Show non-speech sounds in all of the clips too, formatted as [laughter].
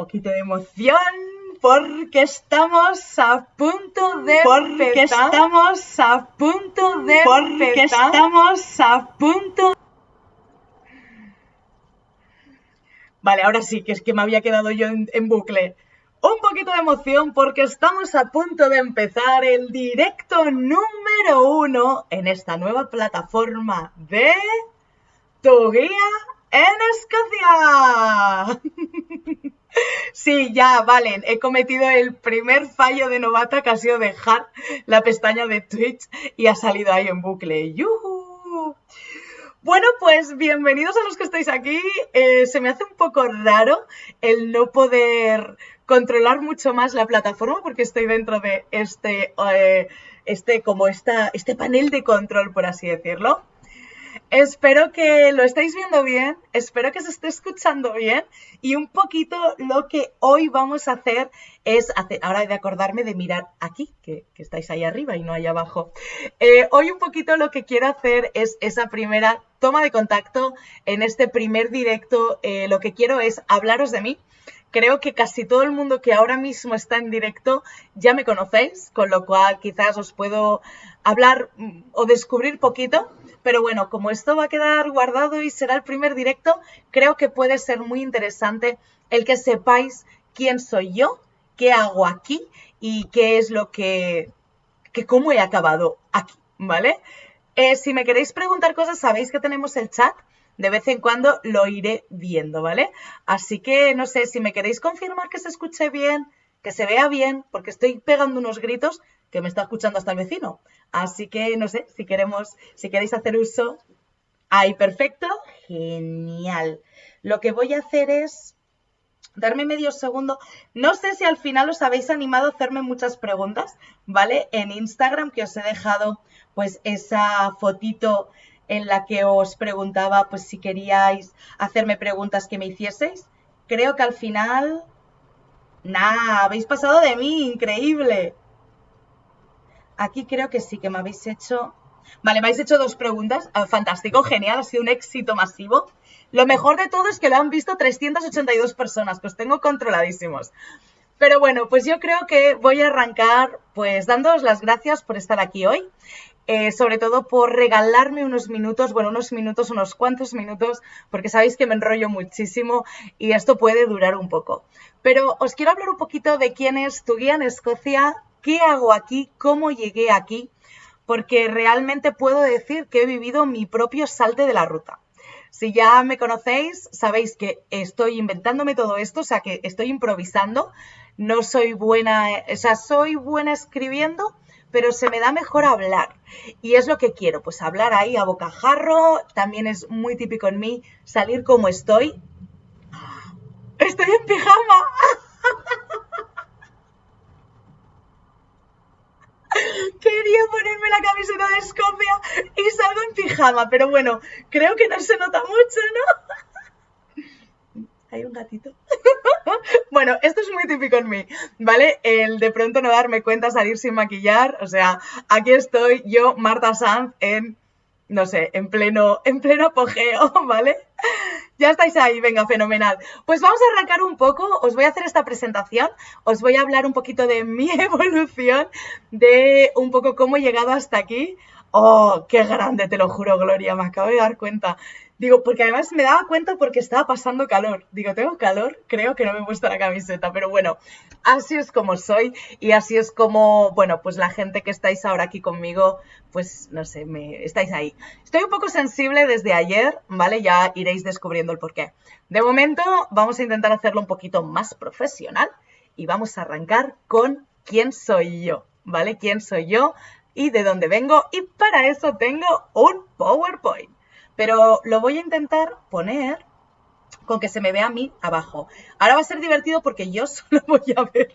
poquito de emoción porque estamos a punto de porque estamos a punto de porque estamos a punto Vale, ahora sí, que es que me había quedado yo en, en bucle. Un poquito de emoción porque estamos a punto de empezar el directo número uno en esta nueva plataforma de Tu Guía en Escocia. [laughs] Sí, ya, vale. He cometido el primer fallo de novata que ha sido dejar la pestaña de Twitch y ha salido ahí en bucle. ¡Yuhu! Bueno, pues bienvenidos a los que estáis aquí. Eh, se me hace un poco raro el no poder controlar mucho más la plataforma porque estoy dentro de este, eh, este, como este panel de control, por así decirlo. Espero que lo estéis viendo bien, espero que se esté escuchando bien y un poquito lo que hoy vamos a hacer es, hacer, ahora de acordarme de mirar aquí, que, estáis ahí arriba y no ahí abajo. Eh, hoy un poquito lo que quiero hacer es esa primera toma de contacto en este primer directo. Eh, lo que quiero es hablaros de mí. Creo que casi todo el mundo que ahora mismo está en directo ya me conocéis, con lo cual quizás os puedo hablar mm, o descubrir poquito pero bueno, como esto va a quedar guardado y será el primer directo, creo que puede ser muy interesante el que sepáis quién soy yo, qué hago aquí y qué es lo que, que cómo he acabado aquí, ¿vale? Eh, si me queréis preguntar cosas, sabéis que tenemos el chat. De vez en cuando lo iré viendo, ¿vale? Así que no sé, si me queréis confirmar que se escuche bien, que se vea bien, porque estoy pegando unos gritos, que me está escuchando hasta el vecino. Así que no sé, si queremos, si queréis hacer uso. Ahí, perfecto. Genial. Lo que voy a hacer es darme medio segundo. No sé si al final os habéis animado a hacerme muchas preguntas, ¿vale? En Instagram que os he dejado pues esa fotito en la que os preguntaba pues si queríais hacerme preguntas que me hicieseis. Creo que al final... Nada, habéis pasado de mí, increíble. Aquí creo que sí que me habéis hecho... Vale, me habéis hecho dos preguntas. Ah, fantástico, genial, ha sido un éxito masivo. Lo mejor de todo es que lo han visto 382 personas, pues tengo controladísimos. Pero bueno, pues yo creo que voy a arrancar pues dándoos las gracias por estar aquí hoy. Eh, sobre todo por regalarme unos minutos, bueno, unos minutos, unos cuantos minutos, porque sabéis que me enrollo muchísimo y esto puede durar un poco. Pero os quiero hablar un poquito de quién es tu guía en Escocia qué hago aquí, cómo llegué aquí, porque realmente puedo decir que he vivido mi propio salte de la ruta. Si ya me conocéis, sabéis que estoy inventándome todo esto, o sea que estoy improvisando. No soy buena, o sea, soy buena escribiendo, pero se me da mejor hablar. Y es lo que quiero, pues hablar ahí a bocajarro. También es muy típico en mí salir como estoy. Estoy en pijama. [laughs] Quería ponerme la camiseta de Escocia y salgo en pijama, pero bueno, creo que no se nota mucho, ¿no? Hay un gatito. [laughs] bueno, esto es muy típico en mí, ¿vale? El de pronto no darme cuenta, salir sin maquillar. O sea, aquí estoy yo, Marta Sanz, en, no sé, en pleno, en pleno apogeo, [laughs] ¿vale? Ya estáis ahí, venga, fenomenal. Pues vamos a arrancar un poco, os voy a hacer esta presentación, os voy a hablar un poquito de mi [laughs] evolución, de un poco cómo he llegado hasta aquí. Oh, qué grande, te lo juro, Gloria, me acabo de dar cuenta. Digo, porque además me daba cuenta porque estaba pasando calor. Digo, tengo calor, creo que no me he puesto la camiseta, pero bueno, así es como soy y así es como, bueno, pues la gente que estáis ahora aquí conmigo, pues no sé, me estáis ahí. Estoy un poco sensible desde ayer, ¿vale? Ya iréis descubriendo el porqué. De momento, vamos a intentar hacerlo un poquito más profesional y vamos a arrancar con quién soy yo, ¿vale? ¿Quién soy yo? Y de dónde vengo y para eso tengo un PowerPoint pero lo voy a intentar poner con que se me vea a mí abajo. Ahora va a ser divertido porque yo [laughs] solo voy a ver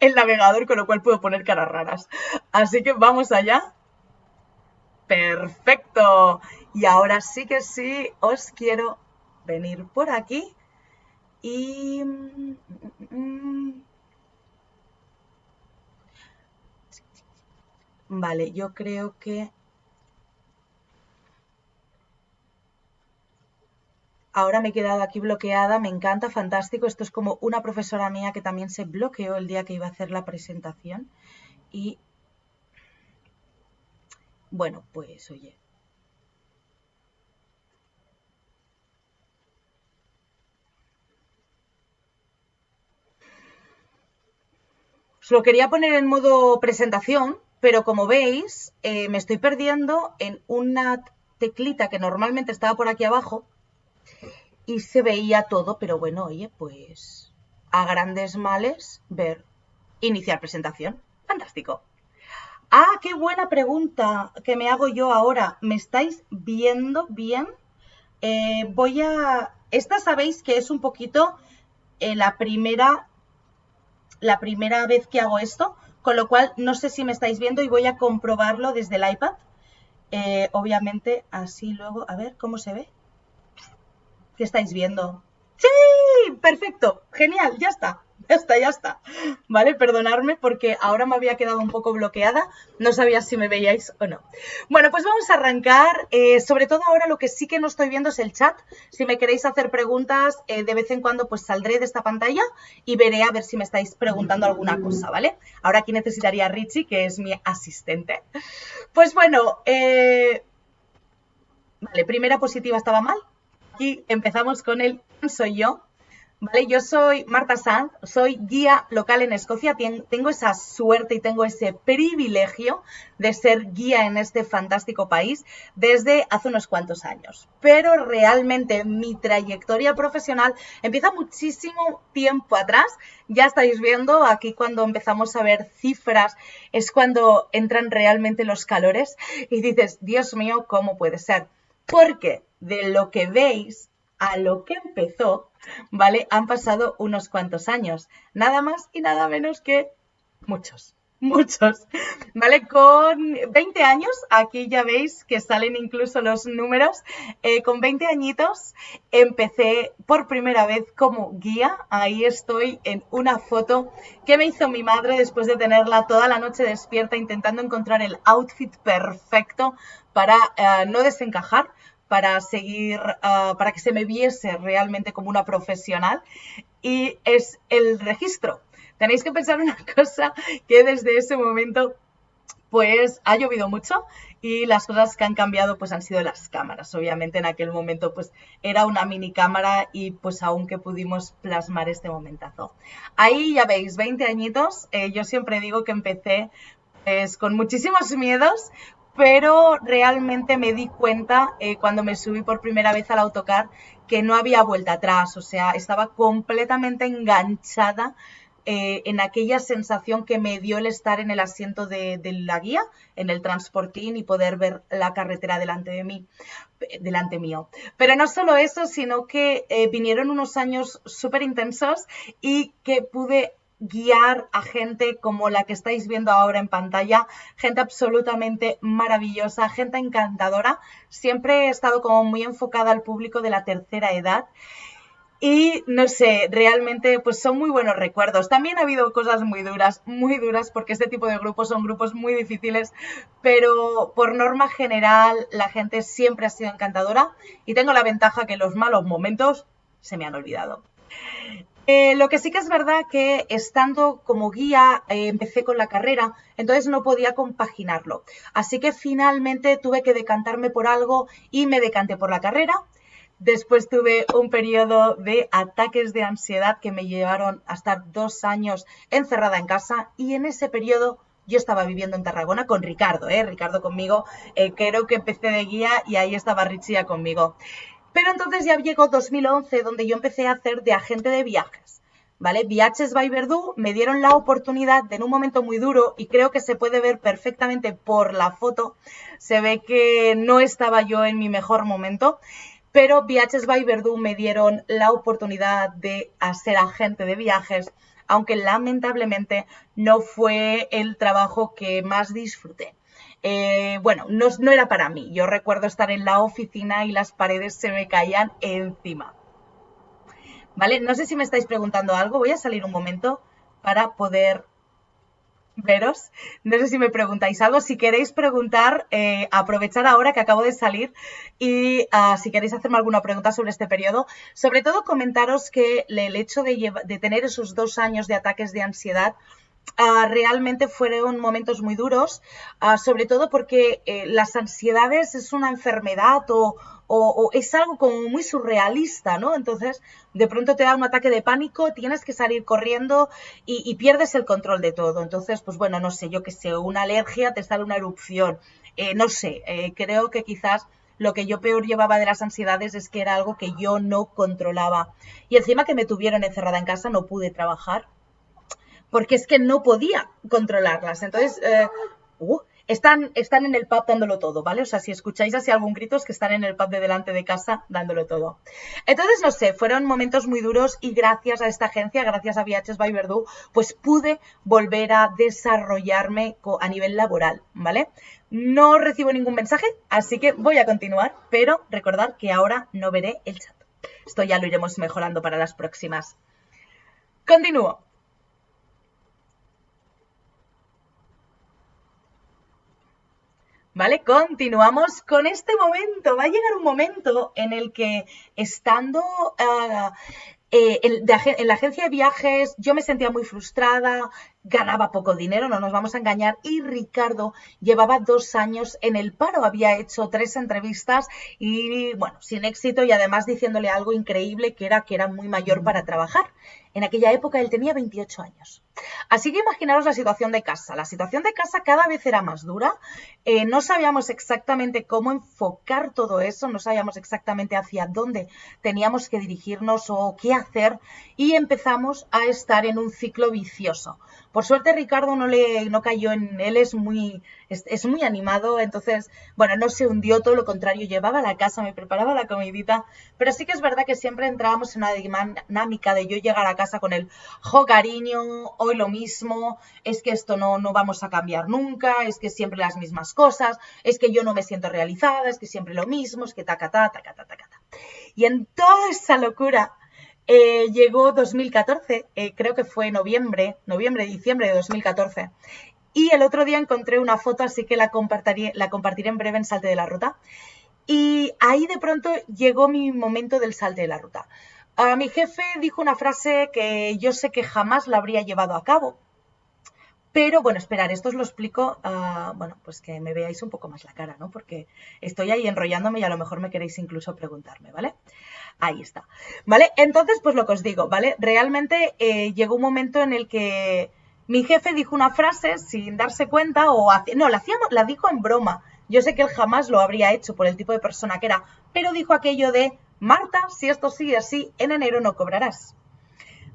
el navegador, con lo cual puedo poner caras raras. Así que vamos allá. Perfecto. Y ahora sí que sí, os quiero venir por aquí y... Vale, yo creo que ahora me he quedado aquí bloqueada, me encanta, fantástico. Esto es como una profesora mía que también se bloqueó el día que iba a hacer la presentación. Y bueno, pues oye. Os lo quería poner en modo presentación, pero como veis, eh, me estoy perdiendo en una teclita que normalmente estaba por aquí abajo y se veía todo, pero bueno, oye, pues a grandes males ver iniciar presentación. Fantástico. Ah, qué buena pregunta que me hago yo ahora. ¿Me estáis viendo bien? Eh, voy a... Esta sabéis que es un poquito eh, la primera la primera vez que hago esto, con lo cual no sé si me estáis viendo y voy a comprobarlo desde el iPad. Eh, obviamente, así luego, a ver cómo se ve. ¿Qué estáis viendo? ¡Sí! Perfecto, genial, ya está. [laughs] Ya está, ya está. ¿Vale? Perdonadme porque ahora me había quedado un poco bloqueada. No sabía si me veíais o no. Bueno, pues vamos a arrancar. Eh, sobre todo ahora lo que sí que no estoy viendo es el chat. Si me queréis hacer preguntas, eh, de vez en cuando pues saldré de esta pantalla y veré a ver si me estáis preguntando alguna cosa, ¿vale? Ahora aquí necesitaría a Richie, que es mi asistente. Pues bueno, eh, vale, primera positiva estaba mal. Aquí empezamos con el soy yo? Yo soy Marta Sanz, soy guía local en Escocia. Tengo esa suerte y tengo ese privilegio de ser guía en este fantástico país desde hace unos cuantos años. Pero realmente mi trayectoria profesional empieza muchísimo tiempo atrás. Ya estáis viendo aquí cuando empezamos a ver cifras es cuando entran realmente los calores y dices, Dios mío, ¿cómo puede ser? Porque de lo que veis a lo que empezó, ¿vale? Han pasado unos cuantos años, nada más y nada menos que muchos, muchos, ¿vale? Con 20 años, aquí ya veis que salen incluso los números, eh, con 20 añitos empecé por primera vez como guía, ahí estoy en una foto que me hizo mi madre después de tenerla toda la noche despierta intentando encontrar el outfit perfecto para eh, no desencajar para seguir, ah, para que se me viese realmente como una profesional y es el registro. Tenéis que pensar una [laughs] cosa que desde ese momento pues ha llovido mucho y las cosas que han cambiado pues han sido las cámaras. Obviamente en aquel momento pues era una mini cámara y pues aún que pudimos plasmar este momentazo. Ahí ya veis, 20 añitos, eh, yo siempre digo que empecé pues con muchísimos miedos, pero realmente me di cuenta eh, cuando me subí por primera vez al autocar que no había vuelta atrás, o sea, estaba completamente enganchada eh, en aquella sensación que me dio el estar en el asiento de, la guía, en el transportín y poder ver la carretera delante de mí, delante mío. Pero no solo eso, sino que eh, vinieron unos años súper intensos y que pude guiar a gente como la que estáis viendo ahora en pantalla, gente absolutamente maravillosa, gente encantadora. Siempre he estado como muy enfocada al público de la tercera edad. Y no sé, realmente pues son muy buenos recuerdos. También ha habido cosas muy duras, muy duras, porque este tipo de grupos son grupos muy difíciles, pero por norma general la gente siempre ha sido encantadora y tengo la ventaja que los malos momentos se me han olvidado. Eh, lo que sí que es verdad que estando como guía eh, empecé con la carrera, entonces no podía compaginarlo. Así que finalmente tuve que decantarme por algo y me decanté por la carrera. Después tuve un periodo de ataques de ansiedad que me llevaron a estar dos años encerrada en casa y en ese periodo yo estaba viviendo en Tarragona con Ricardo, ¿eh? Ricardo conmigo, eh, creo que empecé de guía y ahí estaba Richia conmigo. Pero entonces ya llegó 2011 donde yo empecé a hacer de agente de viajes. ¿Vale? Viajes by Verdú me dieron la oportunidad de en un momento muy duro y creo que se puede ver perfectamente por la foto, se ve que no estaba yo en mi mejor momento, pero Viajes by Verdú me dieron la oportunidad de ser agente de viajes, aunque lamentablemente no fue el trabajo que más disfruté. Eh, bueno, no, era para mí. Yo recuerdo estar en la oficina y las paredes se me caían encima. ¿Vale? No sé si me estáis preguntando algo. Voy a salir un momento para poder veros. No sé si me preguntáis algo. Si queréis preguntar, eh, aprovechar ahora que acabo de salir y ah, si queréis hacerme alguna pregunta sobre este periodo. Sobre todo comentaros que el hecho de tener esos dos años de ataques de ansiedad Ah, realmente fueron momentos muy duros, ah, sobre todo porque eh, las ansiedades es una enfermedad o, es algo como muy surrealista, ¿no? Entonces, de pronto te da un ataque de pánico, tienes que salir corriendo y, pierdes el control de todo. Entonces, pues bueno, no sé, yo que sé, una alergia, te sale una erupción, eh, no sé, eh, creo que quizás lo que yo peor llevaba de las ansiedades es que era algo que yo no controlaba. Y encima que me tuvieron encerrada en casa, no pude trabajar porque es que no podía controlarlas. Entonces, eh, uh, están, están en el pub dándolo todo, ¿vale? O sea, si escucháis así algún grito es que están en el pub de delante de casa dándolo todo. Entonces, no sé, fueron momentos muy duros y gracias a esta agencia, gracias a VHS by Verdú, pues pude volver a desarrollarme a nivel laboral, ¿vale? No recibo ningún mensaje, así que voy a continuar, pero recordad que ahora no veré el chat. Esto ya lo iremos mejorando para las próximas. Continúo. ¿Vale? Continuamos con este momento. Va a llegar un momento en el que estando eh, en, la agencia de viajes yo me sentía muy frustrada, ganaba poco dinero, no nos vamos a engañar, y Ricardo llevaba dos años en el paro, había hecho tres entrevistas y bueno, sin éxito y además diciéndole algo increíble que era que era muy mayor para trabajar. En aquella época él tenía 28 años. Así que imaginaros la situación de casa. La situación de casa cada vez era más dura. Eh, no sabíamos exactamente cómo enfocar todo eso, no sabíamos exactamente hacia dónde teníamos que dirigirnos o qué hacer y empezamos a estar en un ciclo vicioso. Por suerte Ricardo no le no cayó en él es muy es, muy animado, entonces bueno no se hundió todo lo contrario llevaba la casa, me preparaba la comidita, pero sí que es verdad que siempre entrábamos en una dinámica de yo llegar a casa con el jo cariño, hoy lo mismo, es que esto no no vamos a cambiar nunca, es que siempre las mismas cosas, es que yo no me siento realizada, es que siempre lo mismo, es que ta ta ta ta ta ta. Y en toda esa locura eh, llegó 2014, eh, creo que fue noviembre, noviembre, diciembre de 2014. Y el otro día encontré una foto, así que la compartiré, en breve en Salte de la Ruta. Y ahí de pronto llegó mi momento del salte de la ruta. a mi jefe dijo una frase que yo sé que jamás la habría llevado a cabo. Pero bueno, esperar, esto os lo explico, uh, bueno, pues que me veáis un poco más la cara, ¿no? Porque estoy ahí enrollándome y a lo mejor me queréis incluso preguntarme, ¿vale? Ahí está. ¿Vale? Entonces, pues lo que os digo, ¿vale? Realmente eh, llegó un momento en el que mi jefe dijo una frase sin darse cuenta o... No, la, hacíamos, la dijo en broma. Yo sé que él jamás lo habría hecho por el tipo de persona que era, pero dijo aquello de, Marta, si esto sigue así, en enero no cobrarás.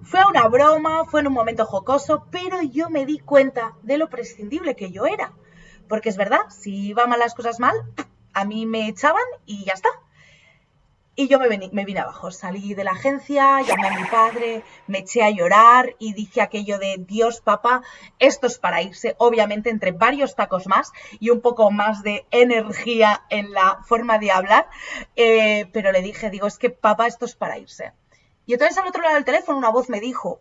Fue una broma, fue en un momento jocoso, pero yo me di cuenta de lo prescindible que yo era. Porque es verdad, si iban las cosas mal, a mí me echaban y ya está. Y yo me, vine abajo, salí de la agencia, llamé a mi padre, me eché a llorar y dije aquello de Dios, papá, esto es para irse, obviamente entre varios tacos más y un poco más de energía en la forma de hablar, eh, pero le dije, digo, es que papá, esto es para irse. Y entonces al otro lado del teléfono una voz me dijo,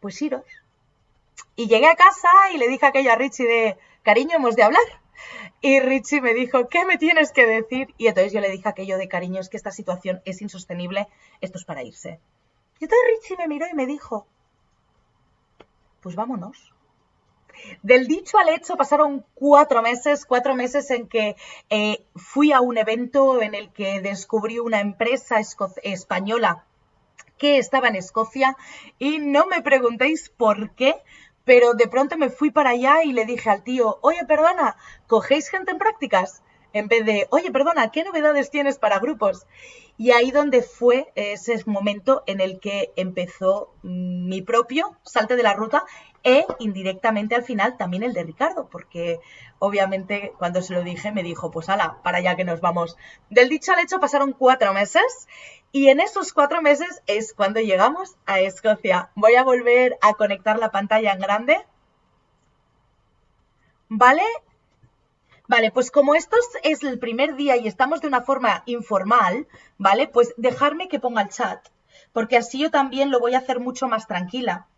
pues iros. Y llegué a casa y le dije a aquella Richie de, cariño, hemos de hablar. Y Richie me dijo, ¿qué me tienes que decir? Y entonces yo le dije aquello de cariño, es que esta situación es insostenible, esto es para irse. Y entonces Richie me miró y me dijo, pues vámonos. Del dicho al hecho pasaron cuatro meses, cuatro meses en que eh, fui a un evento en el que descubrí una empresa española que estaba en Escocia y no me preguntéis por qué, pero de pronto me fui para allá y le dije al tío, oye, perdona, ¿cogéis gente en prácticas? En vez de, oye, perdona, ¿qué novedades tienes para grupos? Y ahí donde fue ese momento en el que empezó mi propio salte de la ruta e indirectamente al final también el de Ricardo, porque obviamente cuando se lo dije me dijo, pues ala, para allá que nos vamos. Del dicho al hecho pasaron cuatro meses y en esos cuatro meses es cuando llegamos a Escocia. Voy a volver a conectar la pantalla en grande. ¿Vale? Vale, pues como esto es el primer día y estamos de una forma informal, ¿vale? Pues dejarme que ponga el chat, porque así yo también lo voy a hacer mucho más tranquila.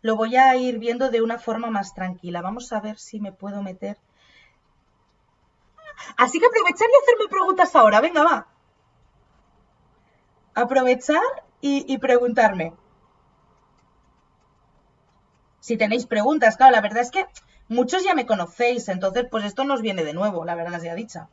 lo voy a ir viendo de una forma más tranquila. Vamos a ver si me puedo meter. Así que aprovechar y hacerme preguntas ahora. Venga, va. Aprovechar y, preguntarme. Si tenéis preguntas, claro, la verdad es que muchos ya me conocéis, entonces pues esto nos viene de nuevo, la verdad sea dicha.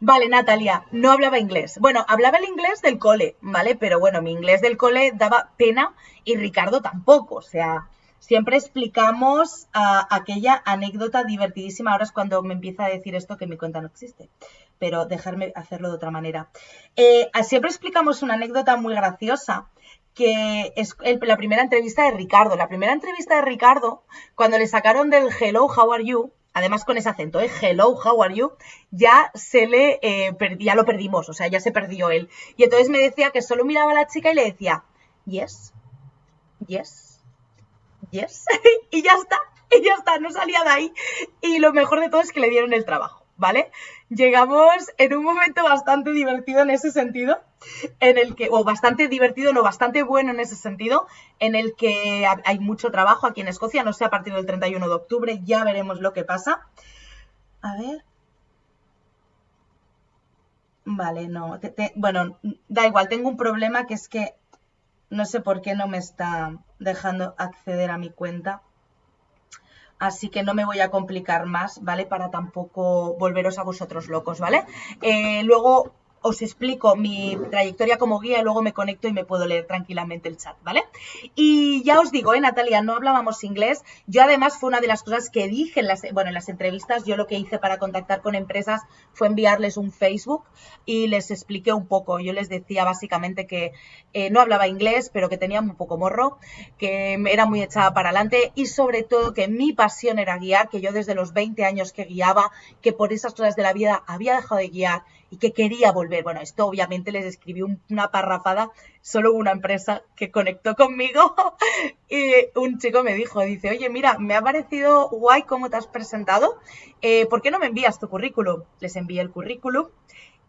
Vale, Natalia, no hablaba inglés. Bueno, hablaba el inglés del cole, ¿vale? Pero bueno, mi inglés del cole daba pena y Ricardo tampoco. O sea, siempre explicamos aquella anécdota divertidísima. Ahora es cuando me empieza a decir esto que mi cuenta no existe. Pero dejarme hacerlo de otra manera. Eh, siempre explicamos una anécdota muy graciosa que es la primera entrevista de Ricardo. La primera entrevista de Ricardo, cuando le sacaron del Hello, how are you, además con ese acento, ¿eh? Hello, how are you, ya se le, eh, ya lo perdimos, o sea, ya se perdió él. Y entonces me decía que solo miraba a la chica y le decía, yes, yes, yes, [laughs] y ya está, y ya está, no salía de ahí. Y lo mejor de todo es que le dieron el trabajo, ¿vale? Llegamos en un momento bastante divertido en ese sentido, en el que, o bastante divertido, no, bastante bueno en ese sentido, en el que hay mucho trabajo aquí en Escocia, no sé, a partir del 31 de octubre, ya veremos lo que pasa. A ver. Vale, no, bueno, da igual, tengo un problema que es que no sé por qué no me está dejando acceder a mi cuenta así que no me voy a complicar más, ¿vale? Para tampoco volveros a vosotros locos, ¿vale? Eh, luego os explico mi trayectoria como guía y luego me conecto y me puedo leer tranquilamente el chat, ¿vale? Y ya os digo, ¿eh, Natalia? No hablábamos inglés. Yo además fue una de las cosas que dije en las, bueno, en las entrevistas. Yo lo que hice para contactar con empresas fue enviarles un Facebook y les expliqué un poco. Yo les decía básicamente que eh, no hablaba inglés, pero que tenía un poco morro, que era muy echada para adelante y sobre todo que mi pasión era guiar, que yo desde los 20 años que guiaba, que por esas cosas de la vida había dejado de guiar y que quería volver. Bueno, esto obviamente les escribí una parrafada, solo una empresa que conectó conmigo [laughs] y un chico me dijo, dice, oye, mira, me ha parecido guay cómo te has presentado, eh, ¿por qué no me envías tu currículum? Les envié el currículum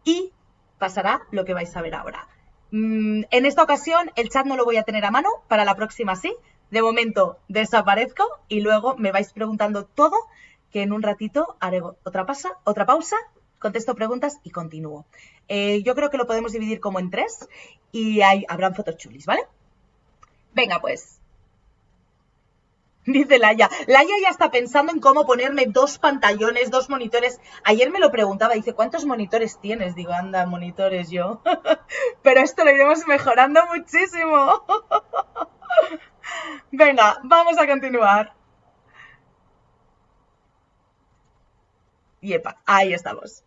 y pasará lo que vais a ver ahora. Mm, en esta ocasión el chat no lo voy a tener a mano, para la próxima sí. De momento desaparezco y luego me vais preguntando todo, que en un ratito haré otra, otra pausa contesto preguntas y continúo. Eh, yo creo que lo podemos dividir como en tres y hay, habrán fotos chulis, ¿vale? Venga, pues. Dice Laia. Laia ya está pensando en cómo ponerme dos pantallones, dos monitores. Ayer me lo preguntaba, dice, ¿cuántos monitores tienes? Digo, anda, monitores yo. [laughs] Pero esto lo iremos mejorando muchísimo. [laughs] Venga, vamos a continuar. Yepa, ahí estamos.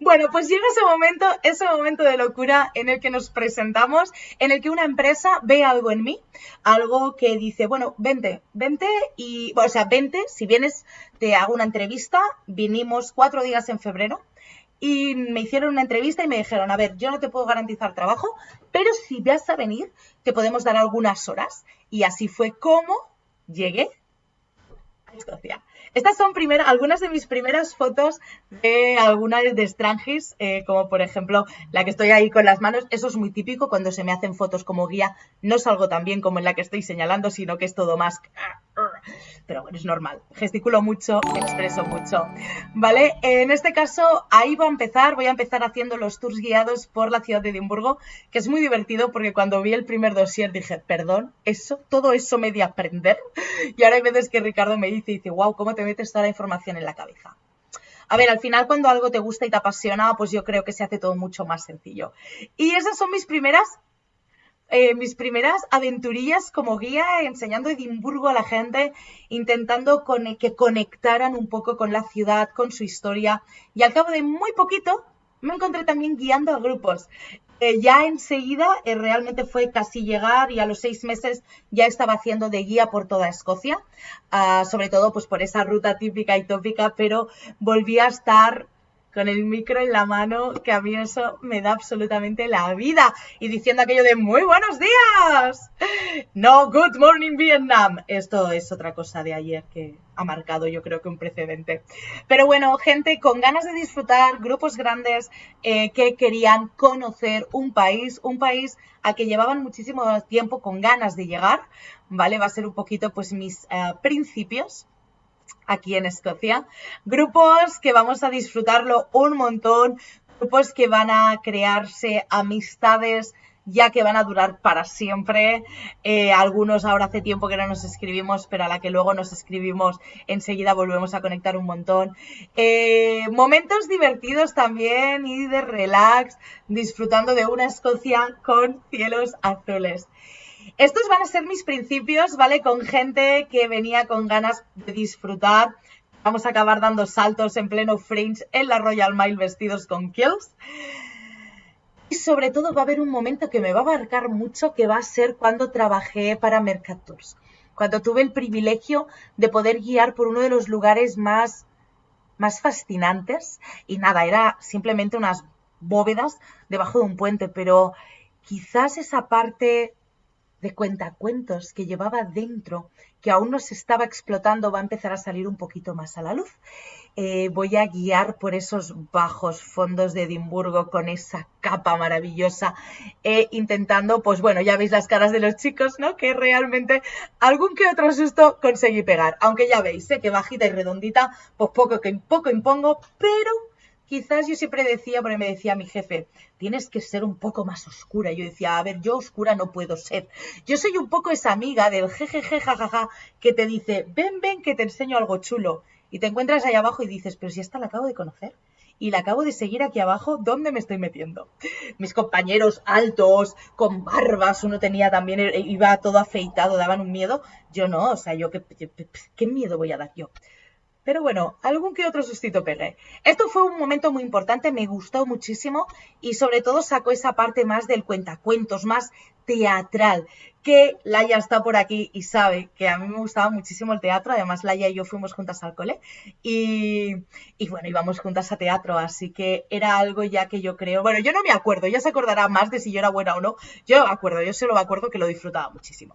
Bueno, pues llega ese momento, ese momento de locura en el que nos presentamos, en el que una empresa ve algo en mí, algo que dice, bueno, vente, vente y, o sea, vente, si vienes, te hago una entrevista, vinimos cuatro días en febrero y me hicieron una entrevista y me dijeron, a ver, yo no te puedo garantizar trabajo, pero si vas a venir, te podemos dar algunas horas. Y así fue como llegué a Escocia. Estas son algunas de mis primeras fotos de alguna de Strangis, eh, como por ejemplo la que estoy ahí con las manos. Eso es muy típico cuando se me hacen fotos como guía. No salgo tan bien como en la que estoy señalando, sino que es todo más pero bueno, es normal. Gesticulo mucho, expreso mucho. ¿Vale? En este caso, ahí voy a empezar. Voy a empezar haciendo los tours guiados por la ciudad de Edimburgo, que es muy divertido porque cuando vi el primer dossier dije, perdón, eso, todo eso me di a aprender. Y ahora hay veces que Ricardo me dice, dice, wow, ¿cómo te metes toda la información en la cabeza? A ver, al final cuando algo te gusta y te apasiona, pues yo creo que se hace todo mucho más sencillo. Y esas son mis primeras eh, mis primeras aventurillas como guía, enseñando Edimburgo a la gente, intentando que conectaran un poco con la ciudad, con su historia. Y al cabo de muy poquito, me encontré también guiando a grupos. Eh, ya enseguida eh, realmente fue casi llegar y a los seis meses ya estaba haciendo de guía por toda Escocia, ah, sobre todo pues por esa ruta típica y tópica, pero volví a estar con el micro en la mano, que a mí eso me da absolutamente la vida. Y diciendo aquello de muy buenos días. No, good morning Vietnam. Esto es otra cosa de ayer que ha marcado yo creo que un precedente. Pero bueno, gente con ganas de disfrutar, grupos grandes eh, que querían conocer un país, un país al que llevaban muchísimo tiempo con ganas de llegar, ¿vale? Va a ser un poquito pues mis eh, principios aquí en Escocia. Grupos que vamos a disfrutarlo un montón, grupos que van a crearse amistades ya que van a durar para siempre. Eh, algunos ahora hace tiempo que no nos escribimos, pero a la que luego nos escribimos enseguida volvemos a conectar un montón. Eh, momentos divertidos también y de relax, disfrutando de una Escocia con cielos azules. Estos van a ser mis principios, ¿vale? Con gente que venía con ganas de disfrutar. Vamos a acabar dando saltos en pleno Fringe en la Royal Mile vestidos con kills. Y sobre todo va a haber un momento que me va a marcar mucho, que va a ser cuando trabajé para Mercators. Cuando tuve el privilegio de poder guiar por uno de los lugares más, más fascinantes. Y nada, era simplemente unas bóvedas debajo de un puente, pero quizás esa parte de cuentacuentos que llevaba dentro, que aún no se estaba explotando, va a empezar a salir un poquito más a la luz. Eh, voy a guiar por esos bajos fondos de Edimburgo con esa capa maravillosa, eh, intentando, pues bueno, ya veis las caras de los chicos, ¿no? Que realmente algún que otro susto conseguí pegar, aunque ya veis, sé que bajita y redondita, pues poco que poco impongo, pero quizás yo siempre decía, porque me decía mi jefe, tienes que ser un poco más oscura. Yo decía, a ver, yo oscura no puedo ser. Yo soy un poco esa amiga del jejeje, jajaja, que te dice, ven, ven, que te enseño algo chulo. Y te encuentras ahí abajo y dices, pero si esta la acabo de conocer. Y la acabo de seguir aquí abajo, ¿dónde me estoy metiendo? Mis compañeros altos, con barbas, uno tenía también, iba todo afeitado, daban un miedo. Yo no, o sea, yo qué miedo voy a dar yo. Pero bueno, algún que otro sustito pegué. Esto fue un momento muy importante, me gustó muchísimo y sobre todo sacó esa parte más del cuentacuentos, más teatral, que Laia está por aquí y sabe que a mí me gustaba muchísimo el teatro, además Laia y yo fuimos juntas al cole y, y bueno, íbamos juntas a teatro, así que era algo ya que yo creo, bueno, yo no me acuerdo, ya se acordará más de si yo era buena o no, yo me acuerdo, yo solo me acuerdo que lo disfrutaba muchísimo.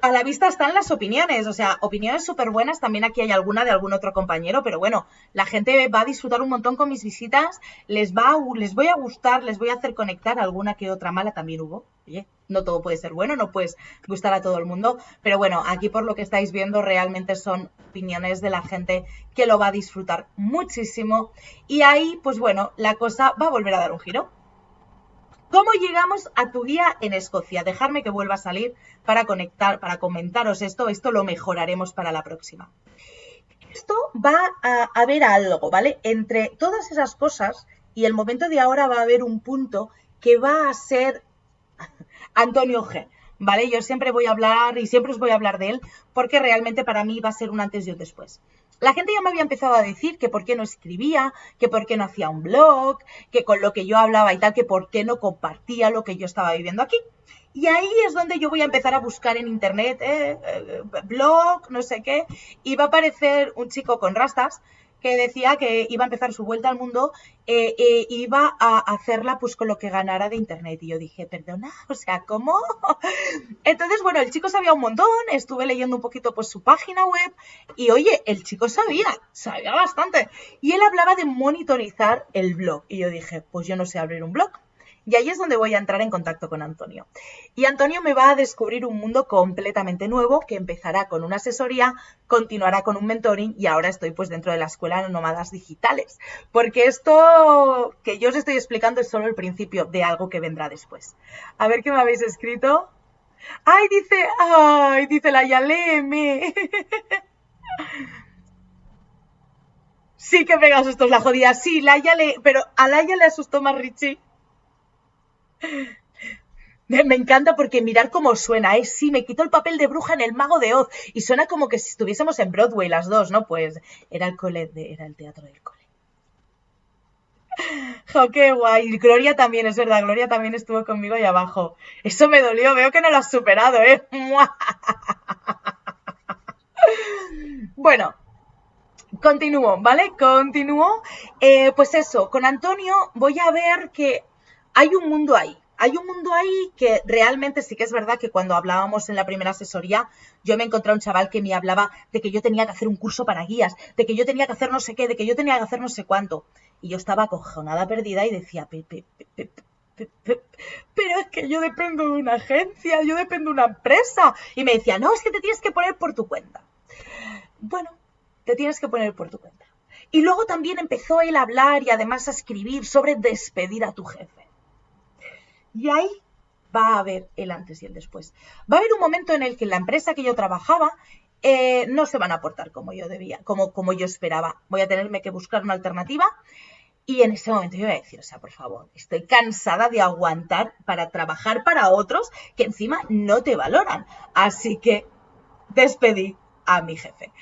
A la vista están las opiniones, o sea, opiniones súper buenas. También aquí hay alguna de algún otro compañero, pero bueno, la gente va a disfrutar un montón con mis visitas. Les, va les voy a gustar, les voy a hacer conectar. Alguna que otra mala también hubo. Oye, no todo puede ser bueno, no puedes gustar a todo el mundo. Pero bueno, aquí por lo que estáis viendo, realmente son opiniones de la gente que lo va a disfrutar muchísimo. Y ahí, pues bueno, la cosa va a volver a dar un giro. ¿Cómo llegamos a tu día en Escocia? Dejarme que vuelva a salir para conectar, para comentaros esto. Esto lo mejoraremos para la próxima. Esto va a haber algo, ¿vale? Entre todas esas cosas y el momento de ahora va a haber un punto que va a ser [laughs] Antonio G. ¿Vale? Yo siempre voy a hablar y siempre os voy a hablar de él porque realmente para mí va a ser un antes y un después. La gente ya me había empezado a decir que por qué no escribía, que por qué no hacía un blog, que con lo que yo hablaba y tal, que por qué no compartía lo que yo estaba viviendo aquí. Y ahí es donde yo voy a empezar a buscar en internet, eh, eh, blog, no sé qué, y va a aparecer un chico con rastas que decía que iba a empezar su vuelta al mundo, eh, eh, iba a hacerla pues con lo que ganara de internet. Y yo dije, perdona, [laughs] o sea, ¿cómo? Entonces, bueno, el chico sabía un montón, estuve leyendo un poquito pues su página web y oye, el chico sabía, sabía bastante. Y él hablaba de monitorizar el blog. Y yo dije, pues yo no sé abrir un blog. Y ahí es donde voy a entrar en contacto con Antonio. Y Antonio me va a descubrir un mundo completamente nuevo que empezará con una asesoría, continuará con un mentoring y ahora estoy pues dentro de la escuela de nómadas digitales. Porque esto que yo os estoy explicando es solo el principio de algo que vendrá después. A ver qué me habéis escrito. Ay, dice, ay, dice la Yaleme. [laughs] Sí que pega sustos la jodida. Sí, la le, pero a Laia le asustó más Richie. Me encanta porque mirar cómo suena, ¿eh? Sí, me quito el papel de bruja en el mago de Oz y suena como que si estuviésemos en Broadway las dos, ¿no? Pues era el cole, era el teatro del cole. [laughs] ¡Jo, qué guay! Gloria también, es verdad, Gloria también estuvo conmigo ahí abajo. Eso me dolió, veo que no lo has superado, ¿eh? [laughs] bueno, continúo, ¿vale? Continúo. Eh, pues eso, con Antonio voy a ver que hay un mundo ahí. hay un mundo ahí que realmente sí que es verdad que cuando hablábamos en la primera asesoría, yo me encontré a un chaval que me hablaba de que yo tenía que hacer un curso para guías, de que yo tenía que hacer no sé qué, de que yo tenía que hacer no sé cuánto. Y yo estaba acojonada, perdida y decía, pero es que yo dependo de una agencia, yo dependo de una empresa. Y me decía, no, es que te tienes que poner por tu cuenta. Bueno, te tienes que poner por tu cuenta. Y luego también empezó él a hablar y además a escribir sobre despedir a tu jefe. Y ahí va a haber el antes y el después. Va a haber un momento en el que la empresa que yo trabajaba eh, no se van a aportar como yo debía, como, como yo esperaba. Voy a tenerme que buscar una alternativa. Y en ese momento yo voy a decir, o sea, por favor, estoy cansada de aguantar para trabajar para otros que encima no te valoran. Así que despedí a mi jefe.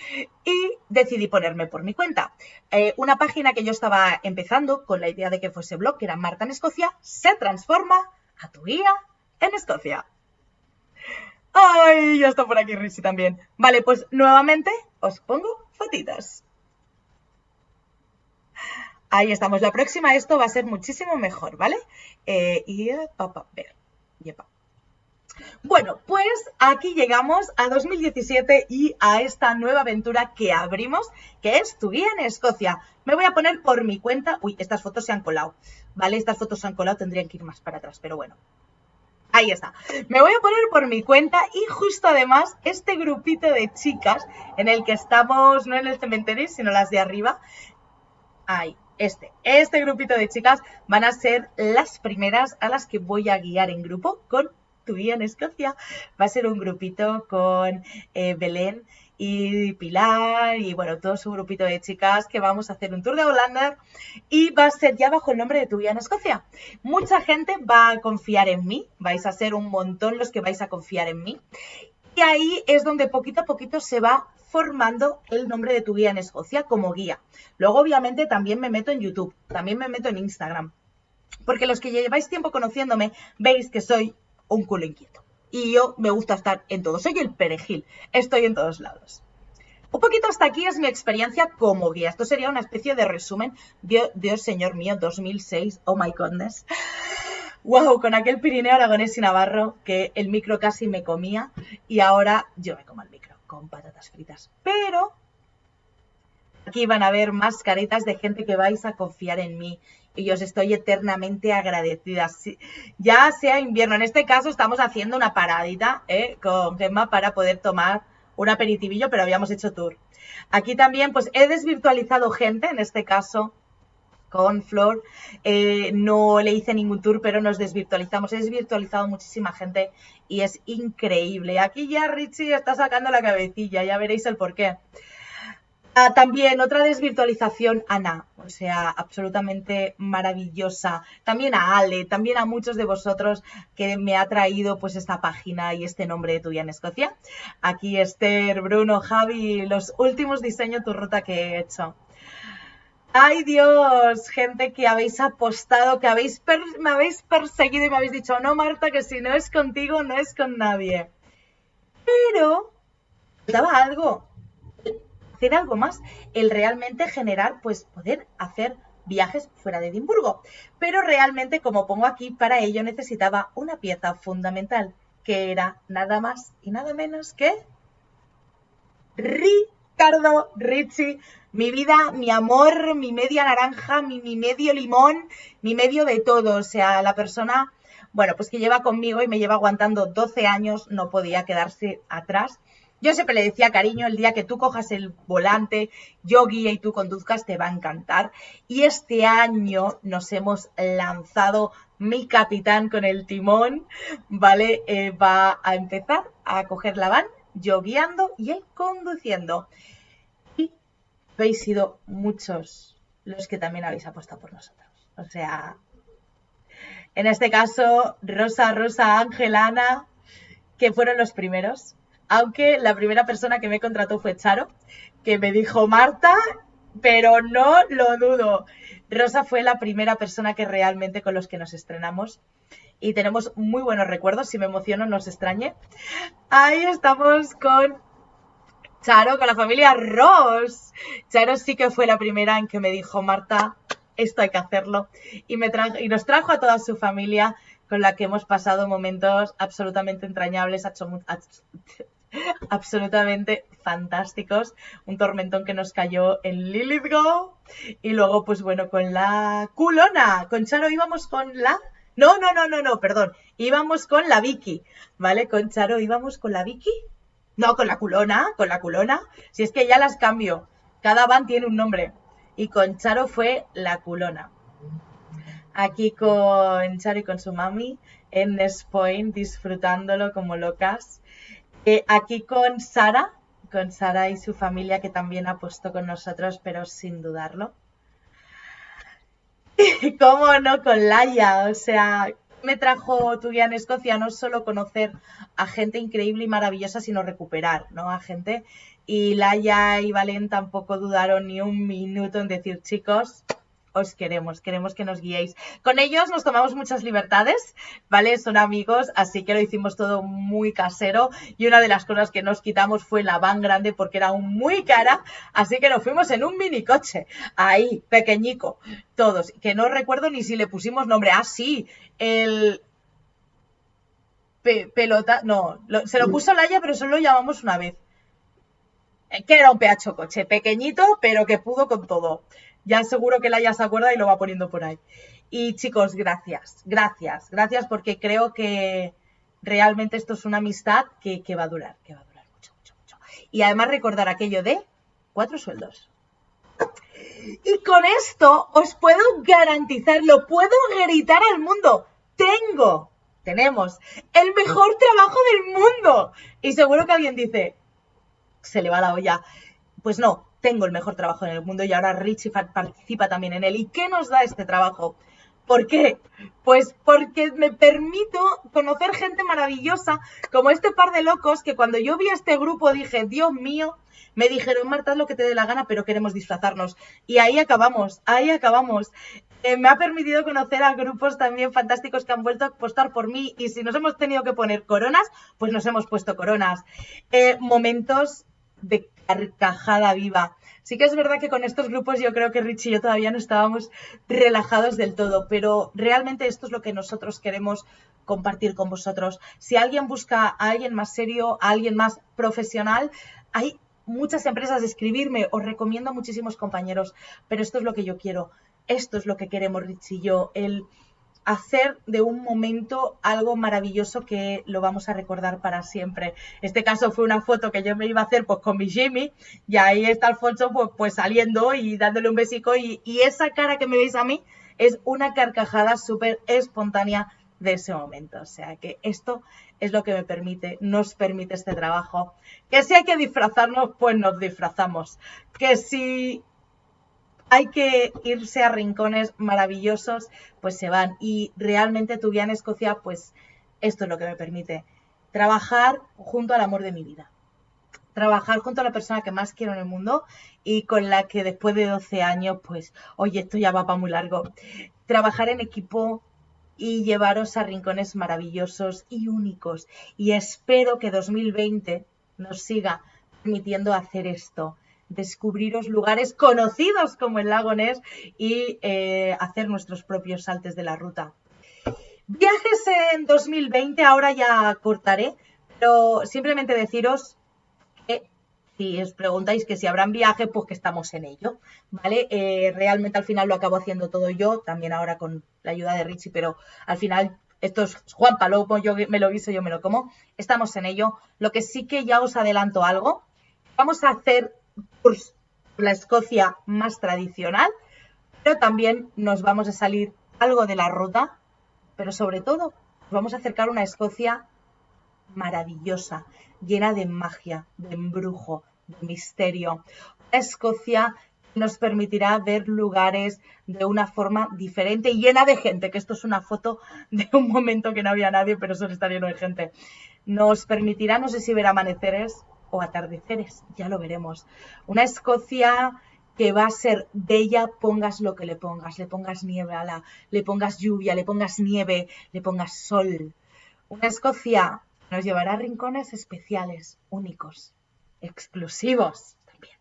Y decidí ponerme por mi cuenta. Eh, una página que yo estaba empezando con la idea de que fuese blog, que era Marta en Escocia, se transforma a tu guía en Escocia. ¡Ay! Ya está por aquí Risi también. Vale, pues nuevamente os pongo fotitas. Ahí estamos. La próxima esto va a ser muchísimo mejor, ¿vale? Eh, y papá, ver. Bueno, pues aquí llegamos a 2017 y a esta nueva aventura que abrimos, que es tu guía en Escocia. Me voy a poner por mi cuenta. Uy, estas fotos se han colado. ¿Vale? Estas fotos se han colado, tendrían que ir más para atrás, pero bueno. Ahí está. Me voy a poner por mi cuenta y justo además este grupito de chicas en el que estamos, no en el cementerio, sino las de arriba. Ahí, este, este grupito de chicas van a ser las primeras a las que voy a guiar en grupo con tu guía en Escocia. Va a ser un grupito con eh, Belén y Pilar y bueno, todo su grupito de chicas que vamos a hacer un tour de Holanda y va a ser ya bajo el nombre de tu guía en Escocia. Mucha gente va a confiar en mí, vais a ser un montón los que vais a confiar en mí. Y ahí es donde poquito a poquito se va formando el nombre de tu guía en Escocia como guía. Luego obviamente también me meto en YouTube, también me meto en Instagram. Porque los que lleváis tiempo conociéndome veis que soy un culo inquieto. Y yo me gusta estar en todo. Soy el perejil. Estoy en todos lados. Un poquito hasta aquí es mi experiencia como guía. Esto sería una especie de resumen. Dios, señor mío, 2006. Oh my goodness. Wow, con aquel Pirineo Aragonés y Navarro que el micro casi me comía y ahora yo me como el micro con patatas fritas. Pero aquí van a ver más caretas de gente que vais a confiar en mí y os estoy eternamente agradecida. Ya sea invierno, en este caso estamos haciendo una paradita ¿eh? con Gemma para poder tomar un aperitivillo, pero habíamos hecho tour. Aquí también, pues he desvirtualizado gente, en este caso con Flor. Eh, no le hice ningún tour, pero nos desvirtualizamos. He desvirtualizado muchísima gente y es increíble. Aquí ya Richie está sacando la cabecilla, ya veréis el porqué. Ah, también otra desvirtualización, Ana, o sea, absolutamente maravillosa. También a Ale, también a muchos de vosotros que me ha traído pues esta página y este nombre de tuya en Escocia. Aquí Esther, Bruno, Javi, los últimos diseños tu ruta que he hecho. Ay Dios, gente que habéis apostado, que habéis me habéis perseguido y me habéis dicho, no Marta, que si no es contigo, no es con nadie. Pero, daba algo, hacer algo más, el realmente generar, pues poder hacer viajes fuera de Edimburgo. Pero realmente, como pongo aquí, para ello necesitaba una pieza fundamental, que era nada más y nada menos que Ricardo Ricci, mi vida, mi amor, mi media naranja, mi, mi medio limón, mi medio de todo. O sea, la persona, bueno, pues que lleva conmigo y me lleva aguantando 12 años, no podía quedarse atrás yo siempre le decía, cariño, el día que tú cojas el volante, yo guíe y tú conduzcas, te va a encantar. Y este año nos hemos lanzado, mi capitán con el timón, ¿vale? Eh, va a empezar a coger la van, yo guiando y él conduciendo. Y habéis sido muchos los que también habéis apostado por nosotros. O sea, en este caso, Rosa, Rosa, Ángel, Ana, que fueron los primeros aunque la primera persona que me contrató fue Charo, que me dijo Marta, pero no lo dudo. Rosa fue la primera persona que realmente con los que nos estrenamos y tenemos muy buenos recuerdos, si me emociono no os extrañe. Ahí estamos con Charo, con la familia Ross. Charo sí que fue la primera en que me dijo, Marta, esto hay que hacerlo. Y, me y nos trajo a toda su familia con la que hemos pasado momentos absolutamente entrañables, [laughs] absolutamente fantásticos. Un tormentón que nos cayó en Lilithgo. Y luego, pues bueno, con la culona. Con Charo íbamos con la... No, no, no, no, no, perdón. Íbamos con la Vicky, ¿vale? Con Charo íbamos con la Vicky. No, con la culona, con la culona. Si es que ya las cambio. Cada van tiene un nombre. Y con Charo fue la culona. Aquí con Charo y con su mami en Nespoint disfrutándolo como locas. Eh, aquí con Sara, con Sara y su familia que también ha puesto con nosotros, pero sin dudarlo. Y [laughs] cómo no con Laia, o sea, me trajo tu en Escocia no solo conocer a gente increíble y maravillosa, sino recuperar, ¿no? A gente. Y Laia y Valen tampoco dudaron ni un minuto en decir, chicos, os queremos, queremos que nos guiéis. Con ellos nos tomamos muchas libertades, ¿vale? Son amigos, así que lo hicimos todo muy casero y una de las cosas que nos quitamos fue la van grande porque era muy cara, así que nos fuimos en un mini coche, ahí, pequeñico, todos, que no recuerdo ni si le pusimos nombre. Ah, sí, el... pelota, no, se lo puso Laia, pero solo lo llamamos una vez que era un peacho coche, pequeñito, pero que pudo con todo ya seguro que la ya se acuerda y lo va poniendo por ahí. Y chicos, gracias, gracias, gracias porque creo que realmente esto es una amistad que, va a durar, que va a durar mucho, mucho, mucho. Y además recordar aquello de cuatro sueldos. Y con esto os puedo garantizar, lo puedo gritar al mundo. Tengo, tenemos el mejor trabajo del mundo. Y seguro que alguien dice, se le va la olla. Pues no, tengo el mejor trabajo en el mundo y ahora Richie participa también en él. ¿Y qué nos da este trabajo? ¿Por qué? Pues porque me permito conocer gente maravillosa como este par de locos que cuando yo vi este grupo dije, Dios mío, me dijeron, Marta, haz lo que te dé la gana, pero queremos disfrazarnos. Y ahí acabamos, ahí acabamos. Eh, me ha permitido conocer a grupos también fantásticos que han vuelto a apostar por mí y si nos hemos tenido que poner coronas, pues nos hemos puesto coronas. Eh, momentos de carcajada viva. Sí que es verdad que con estos grupos yo creo que Rich y yo todavía no estábamos relajados del todo, pero realmente esto es lo que nosotros queremos compartir con vosotros. Si alguien busca a alguien más serio, a alguien más profesional, hay muchas empresas de escribirme, os recomiendo a muchísimos compañeros, pero esto es lo que yo quiero, esto es lo que queremos Rich y yo, el hacer de un momento algo maravilloso que lo vamos a recordar para siempre. Este caso fue una foto que yo me iba a hacer pues con mi Jimmy y ahí está Alfonso pues, pues saliendo y dándole un besico y, y esa cara que me veis a mí es una carcajada súper espontánea de ese momento. O sea que esto es lo que me permite, nos permite este trabajo. Que si hay que disfrazarnos, pues nos disfrazamos. Que si hay que irse a rincones maravillosos, pues se van. Y realmente tu vida en Escocia, pues esto es lo que me permite. Trabajar junto al amor de mi vida. Trabajar junto a la persona que más quiero en el mundo y con la que después de 12 años, pues, oye, esto ya va para muy largo. Trabajar en equipo y llevaros a rincones maravillosos y únicos. Y espero que 2020 nos siga permitiendo hacer esto descubriros lugares conocidos como el lago Ness y eh, hacer nuestros propios saltes de la ruta. Viajes en 2020, ahora ya cortaré, pero simplemente deciros que si os preguntáis que si habrán viajes, pues que estamos en ello, ¿vale? Eh, realmente al final lo acabo haciendo todo yo, también ahora con la ayuda de Richie, pero al final esto es Juan Palomo, yo me lo guiso, yo me lo como, estamos en ello. Lo que sí que ya os adelanto algo, vamos a hacer por la Escocia más tradicional, pero también nos vamos a salir algo de la ruta, pero sobre todo nos vamos a acercar a una Escocia maravillosa, llena de magia, de embrujo, de misterio. Una Escocia nos permitirá ver lugares de una forma diferente y llena de gente, que esto es una foto de un momento que no había nadie, pero solo está lleno de gente. Nos permitirá, no sé si ver amaneceres, o atardeceres, ya lo veremos. Una Escocia que va a ser bella, pongas lo que le pongas, le pongas nieve, a la, le pongas lluvia, le pongas nieve, le pongas sol. Una Escocia nos llevará a rincones especiales, únicos, exclusivos también.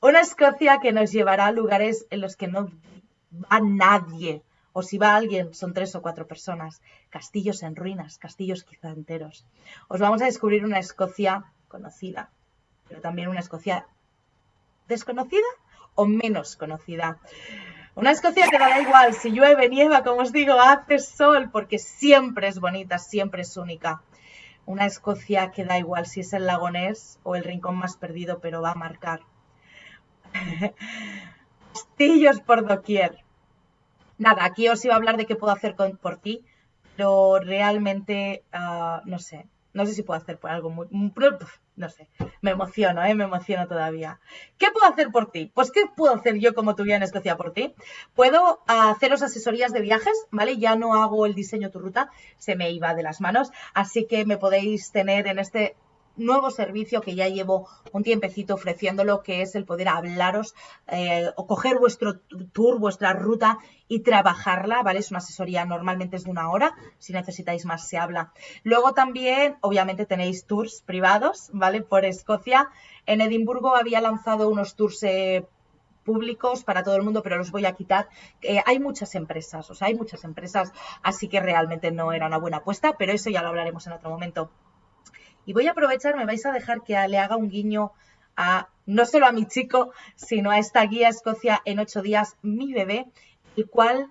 Una Escocia que nos llevará a lugares en los que no va nadie. O si va alguien, son tres o cuatro personas. Castillos en ruinas, castillos quizá enteros. Os vamos a descubrir una Escocia conocida, pero también una Escocia desconocida o menos conocida. Una Escocia que da igual si llueve, nieva, como os digo, hace sol, porque siempre es bonita, siempre es única. Una Escocia que da igual si es el lagonés o el rincón más perdido, pero va a marcar. [laughs] Castillos por doquier. Nada, aquí os iba a hablar de qué puedo hacer por ti, pero realmente, ah, no sé, no sé si puedo hacer por algo muy... No sé, me emociono, ¿eh? me emociono todavía. ¿Qué puedo hacer por ti? Pues ¿qué puedo hacer yo como tu guía en Escocia por ti? Puedo haceros asesorías de viajes, ¿vale? Ya no hago el diseño tu ruta, se me iba de las manos, así que me podéis tener en este nuevo servicio que ya llevo un tiempecito ofreciéndolo, que es el poder hablaros eh, o coger vuestro tour, vuestra ruta y trabajarla, ¿vale? Es una asesoría, normalmente es de una hora, si necesitáis más se habla. Luego también, obviamente, tenéis tours privados, ¿vale? Por Escocia. En Edimburgo había lanzado unos tours eh, públicos para todo el mundo, pero los voy a quitar. Eh, hay muchas empresas, o sea, hay muchas empresas, así que realmente no era una buena apuesta, pero eso ya lo hablaremos en otro momento. Y voy a aprovechar, me vais a dejar que le haga un guiño a no solo a mi chico, sino a esta guía Escocia en ocho días, mi bebé, el cual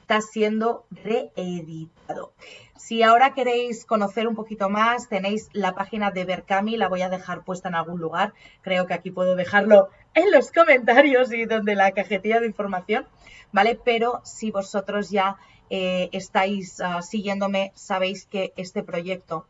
está siendo reeditado. Si ahora queréis conocer un poquito más, tenéis la página de Berkami, la voy a dejar puesta en algún lugar. Creo que aquí puedo dejarlo en los comentarios y donde la cajetilla de información, ¿vale? Pero si vosotros ya eh, estáis ah, siguiéndome, sabéis que este proyecto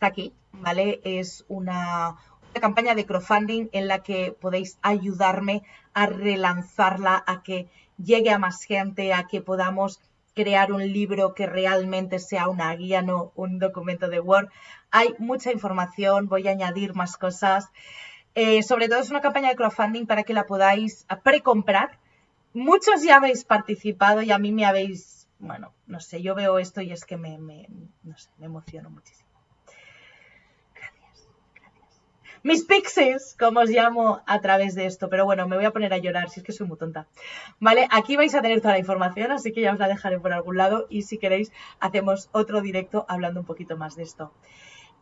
aquí, ¿vale? Es una, campaña de crowdfunding en la que podéis ayudarme a relanzarla, a que llegue a más gente, a que podamos crear un libro que realmente sea una guía, no un documento de Word. Hay mucha información, voy a añadir más cosas. Eh, sobre todo es una campaña de crowdfunding para que la podáis precomprar. Muchos ya habéis participado y a mí me habéis, bueno, no sé, yo veo esto y es que me, me, no sé, me emociono muchísimo. Mis pixies, como os llamo a través de esto. Pero bueno, me voy a poner a llorar, si es que soy muy tonta. ¿Vale? Aquí vais a tener toda la información, así que ya os la dejaré por algún lado y si queréis hacemos otro directo hablando un poquito más de esto.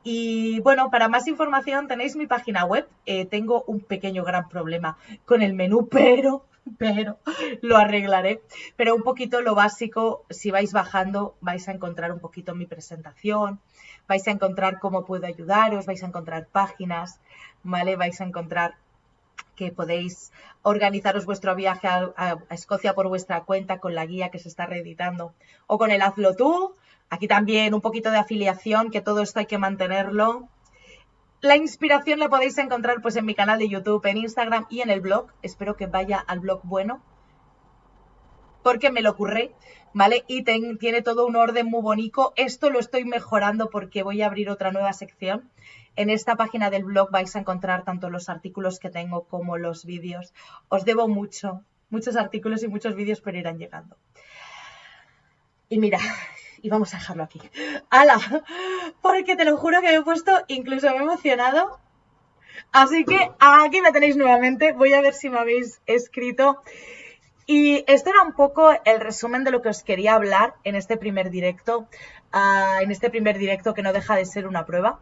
Y bueno, para más información tenéis mi página web. Eh, tengo un pequeño gran problema con el menú, [laughs] pero, [laughs] pero lo arreglaré. Pero un poquito lo básico, si vais bajando, vais a encontrar un poquito mi presentación, vais a encontrar cómo puedo ayudaros, vais a encontrar páginas, ¿vale? Vais a encontrar que podéis organizaros vuestro viaje a, Escocia por vuestra cuenta con la guía que se está reeditando o con el Hazlo tú. Aquí también un poquito de afiliación, que todo esto hay que mantenerlo. La inspiración la podéis encontrar pues en mi canal de YouTube, en Instagram y en el blog. Espero que vaya al blog bueno porque me lo ocurre, ¿vale? Y tiene todo un orden muy bonito. Esto lo estoy mejorando porque voy a abrir otra nueva sección. En esta página del blog vais a encontrar tanto los artículos que tengo como los vídeos. Os debo mucho, muchos artículos y muchos vídeos, pero irán llegando. Y mira, y vamos a dejarlo aquí. ¡Hala! Porque te lo juro que me he puesto, incluso me he emocionado. Así que aquí me tenéis nuevamente. Voy a ver si me habéis escrito. Y esto era un poco el resumen de lo que os quería hablar en este primer directo, ah, en este primer directo que no deja de ser una prueba.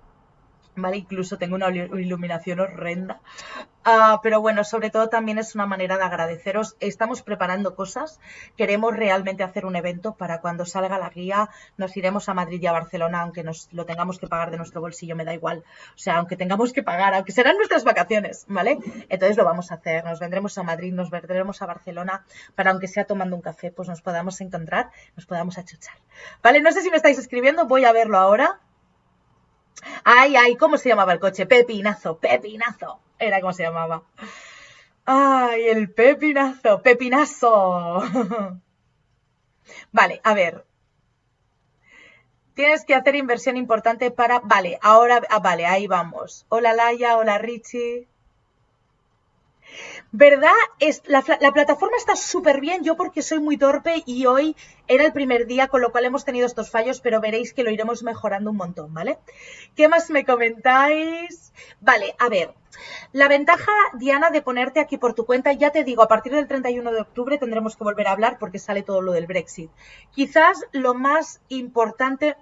Incluso tengo una iluminación horrenda. Ah, pero bueno, sobre todo también es una manera de agradeceros. Estamos preparando cosas. Queremos realmente hacer un evento para cuando salga la guía. Nos iremos a Madrid y a Barcelona, aunque nos lo tengamos que pagar de nuestro bolsillo, me da igual. O sea, aunque tengamos que pagar, aunque serán nuestras vacaciones, ¿vale? Entonces lo vamos a hacer. Nos vendremos a Madrid, nos vendremos a Barcelona, para aunque sea tomando un café, pues nos podamos encontrar, nos podamos achuchar. ¿Vale? No sé si me estáis escribiendo, voy a verlo ahora. Ay, ay, ¿cómo se llamaba el coche? Pepinazo, Pepinazo. Era como se llamaba. Ay, el Pepinazo, Pepinazo. [laughs] vale, a ver. Tienes que hacer inversión importante para... Vale, ahora... Ah, vale, ahí vamos. Hola Laia, hola Richie. ¿Verdad? Es, la, la plataforma está súper bien, yo porque soy muy torpe y hoy era el primer día, con lo cual hemos tenido estos fallos, pero veréis que lo iremos mejorando un montón, ¿vale? ¿Qué más me comentáis? Vale, a ver, la ventaja, Diana, de ponerte aquí por tu cuenta, ya te digo, a partir del 31 de octubre tendremos que volver a hablar porque sale todo lo del Brexit. Quizás lo más importante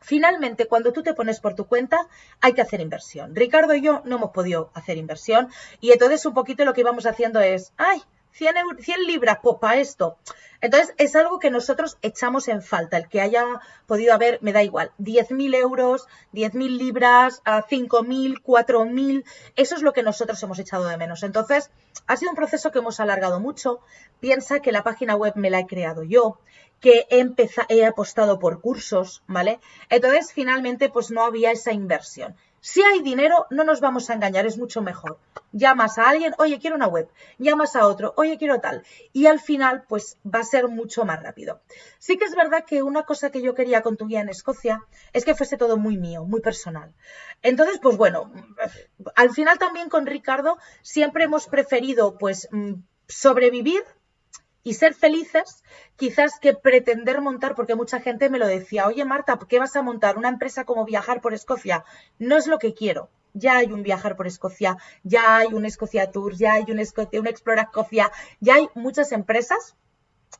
Finalmente, cuando tú te pones por tu cuenta, hay que hacer inversión. Ricardo y yo no hemos podido hacer inversión y entonces un poquito lo que íbamos haciendo es, ay, 100, 100 libras, pues para esto. Entonces, es algo que nosotros echamos en falta. El que haya podido haber, me da igual, 10.000 euros, 10.000 libras, 5.000, 4.000, eso es lo que nosotros hemos echado de menos. Entonces, ha sido un proceso que hemos alargado mucho. Piensa que la página web me la he creado yo, que he, he apostado por cursos, ¿vale? Entonces, finalmente, pues no había esa inversión. Si hay dinero, no nos vamos a engañar, es mucho mejor. Llamas a alguien, oye, quiero una web. Llamas a otro, oye, quiero tal. Y al final, pues va a ser mucho más rápido. Sí que es verdad que una cosa que yo quería con tu guía en Escocia es que fuese todo muy mío, muy personal. Entonces, pues bueno, al final también con Ricardo siempre hemos preferido, pues, mm, sobrevivir y ser felices, quizás que pretender montar, porque mucha gente me lo decía, oye Marta, ¿qué vas a montar? ¿Una empresa como viajar por Escocia? No es lo que quiero. Ya hay un viajar por Escocia, ya hay un Escocia Tours, ya hay un, Escocia, un Explora Escocia, ya hay muchas empresas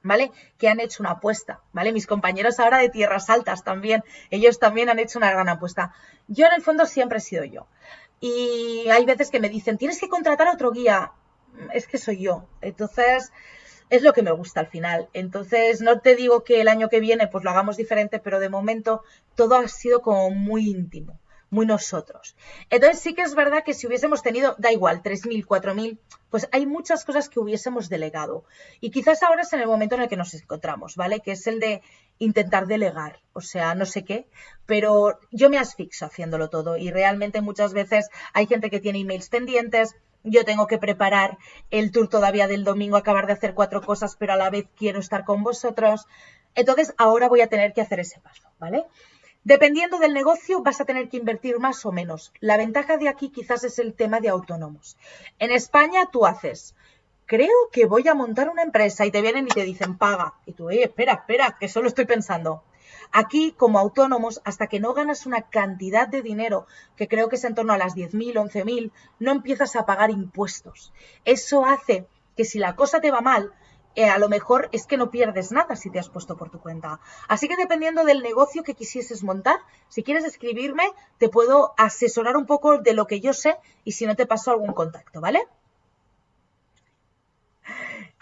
¿vale? Que han hecho una apuesta, ¿vale? Mis compañeros ahora de Tierras Altas también, ellos también han hecho una gran apuesta. Yo en el fondo siempre he sido yo. Y hay veces que me dicen, tienes que contratar a otro guía. Es que soy yo. Entonces, es lo que me gusta al final. Entonces, no te digo que el año que viene pues lo hagamos diferente, pero de momento todo ha sido como muy íntimo, muy nosotros. Entonces, sí que es verdad que si hubiésemos tenido, da igual, 3.000, 4.000, pues hay muchas cosas que hubiésemos delegado. Y quizás ahora es en el momento en el que nos encontramos, ¿vale? Que es el de intentar delegar, o sea, no sé qué, pero yo me asfixo haciéndolo todo y realmente muchas veces hay gente que tiene emails pendientes, yo tengo que preparar el tour todavía del domingo, acabar de hacer cuatro cosas, pero a la vez quiero estar con vosotros. Entonces, ahora voy a tener que hacer ese paso, ¿vale? Dependiendo del negocio, vas a tener que invertir más o menos. La ventaja de aquí quizás es el tema de autónomos. En España tú haces, creo que voy a montar una empresa y te vienen y te dicen, paga. Y tú, eh, espera, espera, que solo estoy pensando. Aquí, como autónomos, hasta que no ganas una cantidad de dinero, que creo que es en torno a las 10.000, 11.000, no empiezas a pagar impuestos. Eso hace que si la cosa te va mal, eh, a lo mejor es que no pierdes nada si te has puesto por tu cuenta. Así que dependiendo del negocio que quisieses montar, si quieres escribirme, te puedo asesorar un poco de lo que yo sé y si no te paso algún contacto, ¿vale?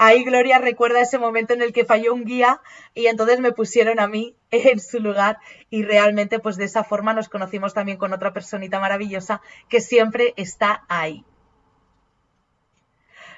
Ahí Gloria recuerda ese momento en el que falló un guía y entonces me pusieron a mí [laughs] en su lugar y realmente pues de esa forma nos conocimos también con otra personita maravillosa que siempre está ahí.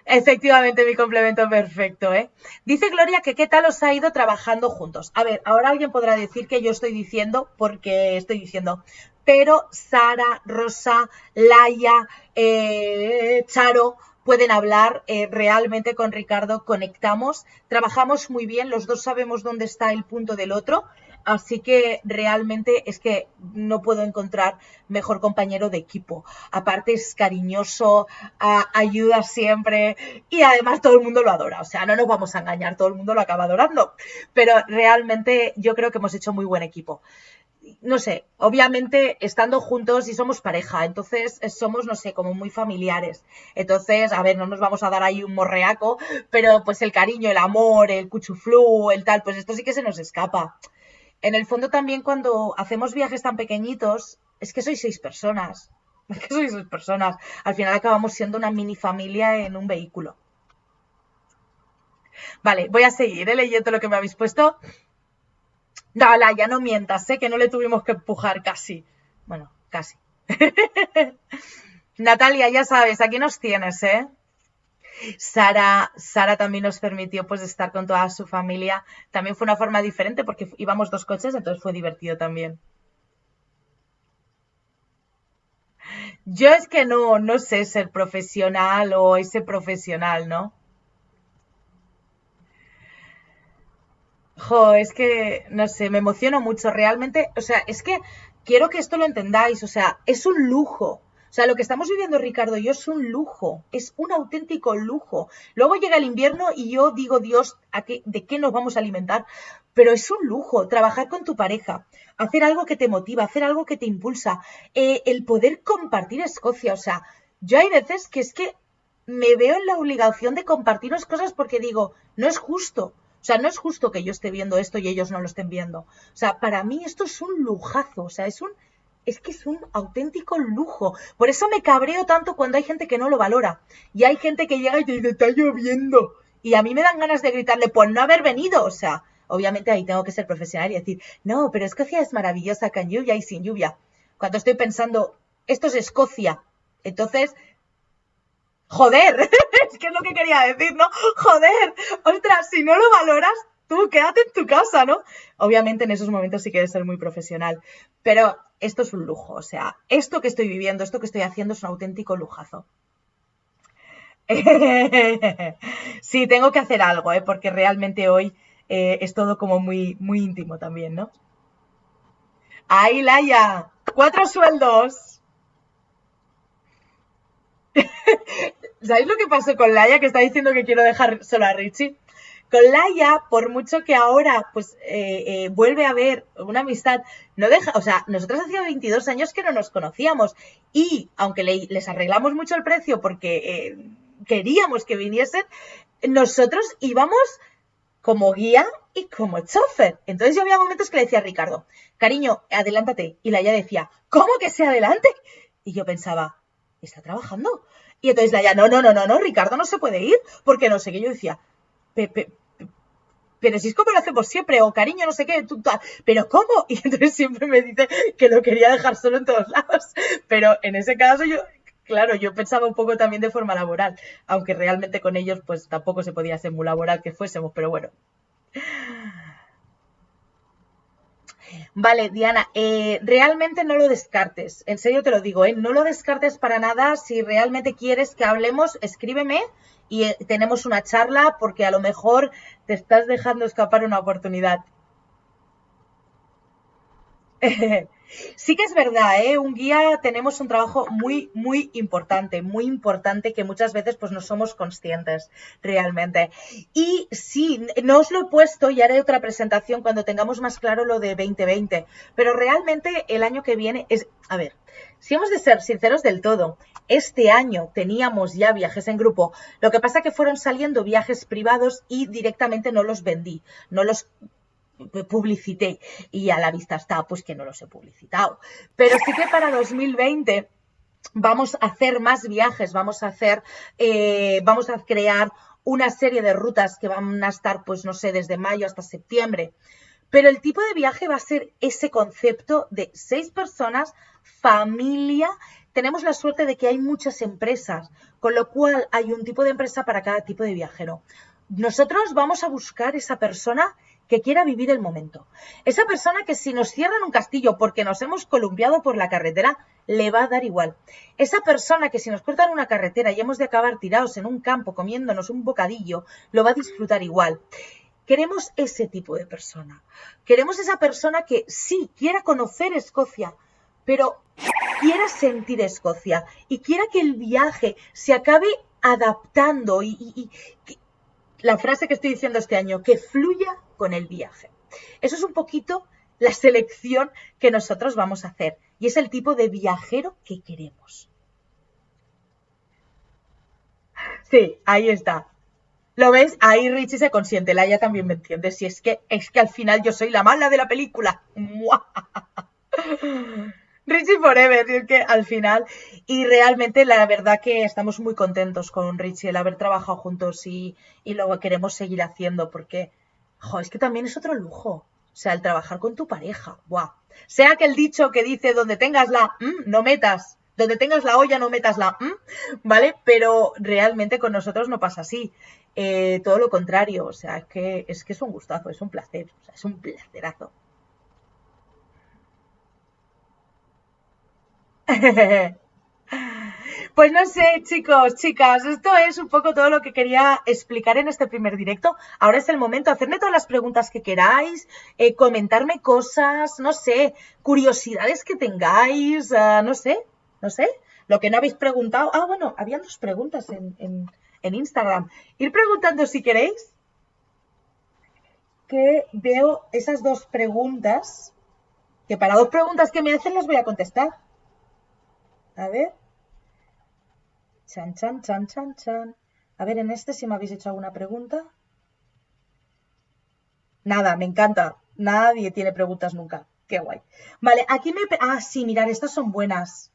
Efectivamente, mi complemento perfecto, ¿eh? Dice Gloria que qué tal os ha ido trabajando juntos. A ver, ahora alguien podrá decir que yo estoy diciendo, porque estoy diciendo, pero Sara, Rosa, Laia, eh, Charo, pueden hablar eh, realmente con Ricardo, conectamos, trabajamos muy bien, los dos sabemos dónde está el punto del otro, así que realmente es que no puedo encontrar mejor compañero de equipo. Aparte es cariñoso, ayuda siempre y además todo el mundo lo adora, o sea, no nos vamos a engañar, todo el mundo lo acaba adorando, pero realmente yo creo que hemos hecho muy buen equipo no sé, obviamente estando juntos y somos pareja, entonces somos, no sé, como muy familiares. Entonces, a ver, no nos vamos a dar ahí un morreaco, pero pues el cariño, el amor, el cuchuflú, el tal, pues esto sí que se nos escapa. En el fondo también cuando hacemos viajes tan pequeñitos, es que sois seis personas. [laughs] Es que sois seis personas. Al final acabamos siendo una mini familia en un vehículo. Vale, voy a seguir ¿eh? leyendo lo que me habéis puesto. Dala, ya no mientas, sé que no le tuvimos que empujar casi. Bueno, casi. [laughs] Natalia, ya sabes, aquí nos tienes, ¿eh? Sara, Sara también nos permitió pues estar con toda su familia. También fue una forma diferente porque íbamos dos coches, entonces fue divertido también. Yo es que no, no sé ser profesional o ese profesional, ¿no? Jo, es que, no sé, me emociono mucho realmente. O sea, es que quiero que esto lo entendáis. O sea, es un lujo. O sea, lo que estamos viviendo Ricardo y yo es un lujo, es un auténtico lujo. Luego llega el invierno y yo digo, Dios, ¿a qué, ¿de qué nos vamos a alimentar? Pero es un lujo trabajar con tu pareja, hacer algo que te motiva, hacer algo que te impulsa, eh, el poder compartir Escocia. O sea, yo hay veces que es que me veo en la obligación de compartiros cosas porque digo, no es justo. O sea, no es justo que yo esté viendo esto y ellos no lo estén viendo. O sea, para mí esto es un lujazo. O sea, es un es que es un auténtico lujo. Por eso me cabreo tanto cuando hay gente que no lo valora. Y hay gente que llega y dice, está lloviendo. Y a mí me dan ganas de gritarle, pues no haber venido. O sea, obviamente ahí tengo que ser profesional y decir, no, pero Escocia es maravillosa con lluvia y sin lluvia. Cuando estoy pensando, esto es Escocia. Entonces, joder, [laughs] es que es lo que quería decir, ¿no? Joder, ostras, si no lo valoras, tú quédate en tu casa, ¿no? Obviamente en esos momentos sí quieres ser muy profesional, pero esto es un lujo, o sea, esto que estoy viviendo, esto que estoy haciendo es un auténtico lujazo. [laughs] sí, tengo que hacer algo, ¿eh? porque realmente hoy eh, es todo como muy, muy íntimo también, ¿no? ¡Ay, Laia! ¡Cuatro sueldos! [laughs] ¿Sabéis lo que pasó con Laia? Que está diciendo que quiero dejar solo a Richie. Con Laia, por mucho que ahora pues eh, eh, vuelve a haber una amistad, no deja, o sea, nosotros hacía 22 años que no nos conocíamos y aunque les arreglamos mucho el precio porque eh, queríamos que viniesen, nosotros íbamos como guía y como chofer. Entonces yo había momentos que le decía a Ricardo, cariño, adelántate. Y Laia decía, ¿cómo que se adelante? Y yo pensaba, está trabajando. Y entonces Laia, no, no, no, no, no, Ricardo no se puede ir, porque no sé qué. Yo decía, pero si es como lo hacemos siempre, o cariño, no sé qué, pero ¿cómo? [laughs] Y entonces siempre me dice que lo quería dejar solo en todos lados. Pero en ese caso yo, claro, yo pensaba un poco también de forma laboral, aunque realmente con ellos pues tampoco se podía ser muy laboral que fuésemos, pero bueno. Vale, Diana, eh, realmente no lo descartes, en serio te lo digo, ¿eh? no lo descartes para nada, si realmente quieres que hablemos, escríbeme y eh, tenemos una charla porque a lo mejor te estás dejando escapar una oportunidad. [laughs] Sí que es verdad, ¿eh? Un guía tenemos un trabajo muy, muy importante, muy importante que muchas veces pues no somos conscientes realmente. Y sí, no os lo he puesto y haré otra presentación cuando tengamos más claro lo de 2020, pero realmente el año que viene es, a ver, si hemos de ser sinceros del todo, este año teníamos ya viajes en grupo, lo que pasa que fueron saliendo viajes privados y directamente no los vendí, no los publicité y a la vista está pues que no los he publicitado. Pero sí que para 2020 vamos a hacer más viajes, vamos a hacer, eh, vamos a crear una serie de rutas que van a estar pues no sé, desde mayo hasta septiembre. Pero el tipo de viaje va a ser ese concepto de seis personas, familia. Tenemos la suerte de que hay muchas empresas, con lo cual hay un tipo de empresa para cada tipo de viajero. Nosotros vamos a buscar esa persona que quiera vivir el momento. Esa persona que si nos cierran un castillo porque nos hemos columpiado por la carretera, le va a dar igual. Esa persona que si nos cortan una carretera y hemos de acabar tirados en un campo comiéndonos un bocadillo, lo va a disfrutar igual. Queremos ese tipo de persona. Queremos esa persona que sí quiera conocer Escocia, pero quiera sentir Escocia y quiera que el viaje se acabe adaptando y, y, la frase que estoy diciendo este año, que fluya con el viaje. Eso es un poquito la selección que nosotros vamos a hacer y es el tipo de viajero que queremos. Sí, ahí está. ¿Lo ves? Ahí Richie se consiente, Laia también me entiende. Si es que es que al final yo soy la mala de la película. Richie Forever, es que al final, y realmente la verdad que estamos muy contentos con Richie el haber trabajado juntos y, y lo queremos seguir haciendo porque, jo, es que también es otro lujo. O sea, el trabajar con tu pareja, ¡buah! Sea que el dicho que dice donde tengas la no metas, donde tengas la olla no metas la ¿vale? Pero realmente con nosotros no pasa así. Eh, todo lo contrario, o sea, es que, es que es un gustazo, es un placer, o sea, es un placerazo. [laughs] Pues no sé, chicos, chicas, esto es un poco todo lo que quería explicar en este primer directo. Ahora es el momento hacerme todas las preguntas que queráis, eh, comentarme cosas, no sé, curiosidades que tengáis, ah, no sé, no sé. Lo que no habéis preguntado, ah, bueno, habían dos preguntas en, en Instagram. Ir preguntando si queréis, que veo esas dos preguntas, que para dos preguntas que me hacen las voy a contestar. A ver. Chan, chan, chan, chan, chan. A ver, en este si me habéis hecho alguna pregunta. Nada, me encanta. Nadie tiene preguntas nunca. Qué guay. Vale, aquí me... Ah, sí, mirar, estas son buenas.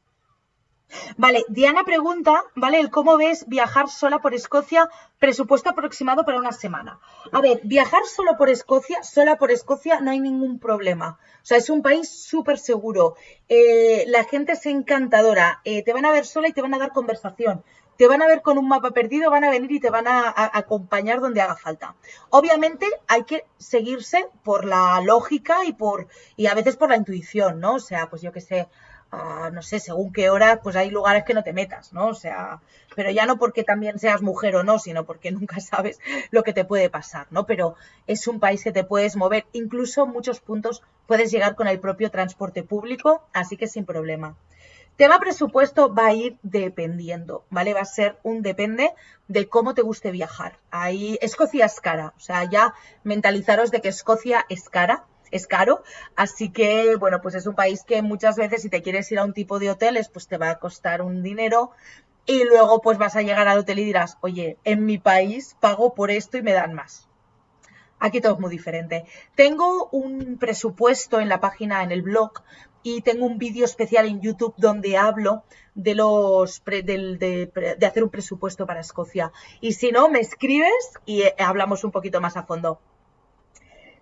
Vale, Diana pregunta, ¿vale? El cómo ves viajar sola por Escocia, presupuesto aproximado para una semana. A ver, viajar solo por Escocia, sola por Escocia, no hay ningún problema. O sea, es un país súper seguro. Eh, la gente es encantadora. Eh, te van a ver sola y te van a dar conversación. Te van a ver con un mapa perdido, van a venir y te van a, a acompañar donde haga falta. Obviamente hay que seguirse por la lógica y por y a veces por la intuición, ¿no? O sea, pues yo qué sé, no sé, según qué hora, pues hay lugares que no te metas, ¿no? O sea, pero ya no porque también seas mujer o no, sino porque [laughs] nunca sabes lo que te puede pasar, ¿no? Pero es un país que te puedes mover, incluso muchos puntos puedes llegar con el propio transporte público, así que sin problema. Tema presupuesto va a ir dependiendo, ¿vale? Va a ser un depende de cómo te guste viajar. Ahí Escocia es cara, o sea, ya mentalizaros de que Escocia es cara es caro. Así que, bueno, pues es un país que muchas veces si te quieres ir a un tipo de hoteles, pues te va a costar un dinero. Y luego pues vas a llegar al hotel y dirás, oye, en mi país pago por esto y me dan más. Aquí todo es muy diferente. Tengo un presupuesto en la página, en el blog, y tengo un vídeo especial en YouTube donde hablo de los de, de, hacer un presupuesto para Escocia. Y si no, me escribes y eh, hablamos un poquito más a fondo.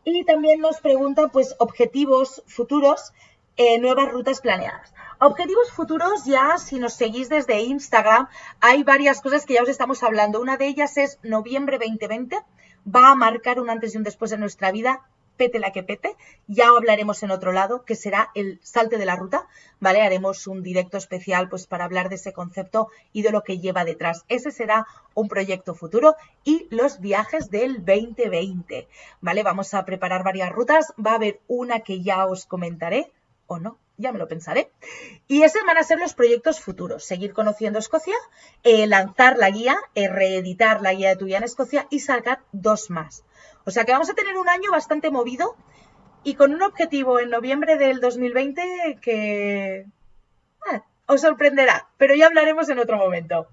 Y también nos pregunta, pues, objetivos futuros, eh, nuevas rutas planeadas. Objetivos futuros, ya si nos seguís desde Instagram, hay varias cosas que ya os estamos hablando. Una de ellas es noviembre 2020, va a marcar un antes y un después en nuestra vida pete la que pete. Ya hablaremos en otro lado, que será el salte de la ruta, ¿vale? Haremos un directo especial pues para hablar de ese concepto y de lo que lleva detrás. Ese será un proyecto futuro y los viajes del 2020, ¿vale? Vamos a preparar varias rutas, va a haber una que ya os comentaré o no, ya me lo pensaré. Y esos van a ser los proyectos futuros. Seguir conociendo Escocia, eh, lanzar la guía, eh, reeditar la guía de tu vida en Escocia y sacar dos más. O sea que vamos a tener un año bastante movido y con un objetivo en noviembre del 2020 que ah, os sorprenderá, pero ya hablaremos en otro momento.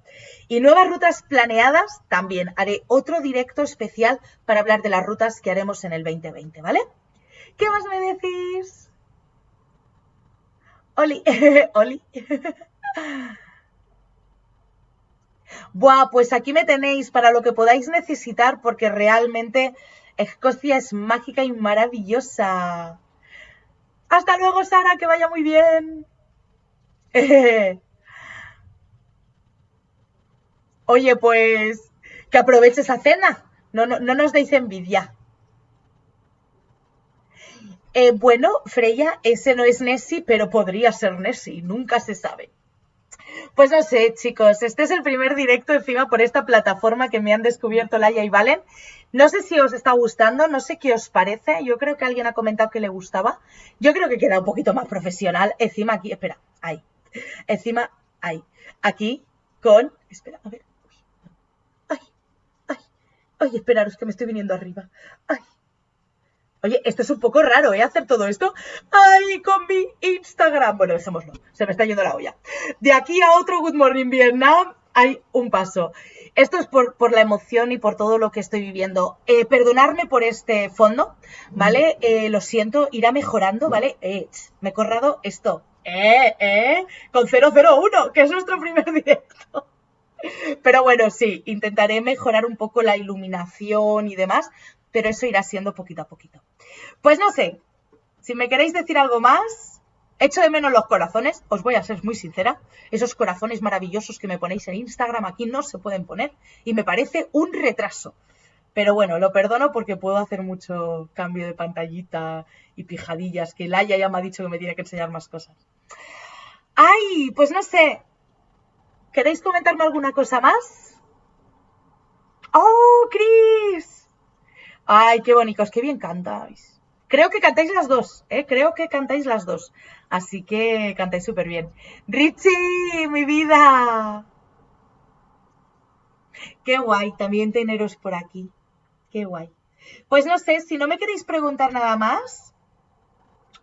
Y nuevas rutas planeadas también. Haré otro directo especial para hablar de las rutas que haremos en el 2020, ¿vale? ¿Qué más me decís? Oli, [laughs] Oli. Buah, pues aquí me tenéis para lo que podáis necesitar porque realmente Escocia es mágica y maravillosa. Hasta luego, Sara, que vaya muy bien. [laughs] Oye, pues que aproveche esa cena. No, no, no nos deis envidia. Eh, bueno, Freya, ese no es Nessie, pero podría ser Nessie, nunca se sabe. Pues no sé, chicos, este es el primer directo encima por esta plataforma que me han descubierto Laia y Valen. No sé si os está gustando, no sé qué os parece. Yo creo que alguien ha comentado que le gustaba. Yo creo que queda un poquito más profesional. Encima aquí, espera, ahí. Encima, ahí. Aquí con... Espera, a ver. Ay, ay, ay, esperaros que me estoy viniendo arriba. Ay. Oye, esto es un poco raro, ¿eh? Hacer todo esto. ¡Ay, con mi Instagram! Bueno, dejémoslo. Se me está yendo la olla. De aquí a otro Good Morning Vietnam hay un paso. Esto es por, por, la emoción y por todo lo que estoy viviendo. Eh, perdonarme por este fondo, ¿vale? Eh, lo siento, irá mejorando, ¿vale? Eh, me he corrado esto. Eh, eh, con 001, que es nuestro primer [laughs] directo. Pero bueno, sí, intentaré mejorar un poco la iluminación y demás, pero eso irá siendo poquito a poquito. Pues no sé, si me queréis decir algo más, Echo de menos los corazones, os voy a ser muy sincera. Esos corazones maravillosos que me ponéis en Instagram aquí no se pueden poner y me parece un retraso. Pero bueno, lo perdono porque puedo hacer mucho cambio de pantallita y pijadillas, que Laia ya me ha dicho que me tiene que enseñar más cosas. ¡Ay! Pues no sé. ¿Queréis comentarme alguna cosa más? ¡Oh, Cris! ¡Ay, qué bonitos! ¡Qué bien cantáis! Creo que cantáis las dos, ¿eh? Creo que cantáis las dos. Así que cantáis súper bien. Richie, mi vida. Qué guay, también teneros por aquí. Qué guay. Pues no sé, si no me queréis preguntar nada más,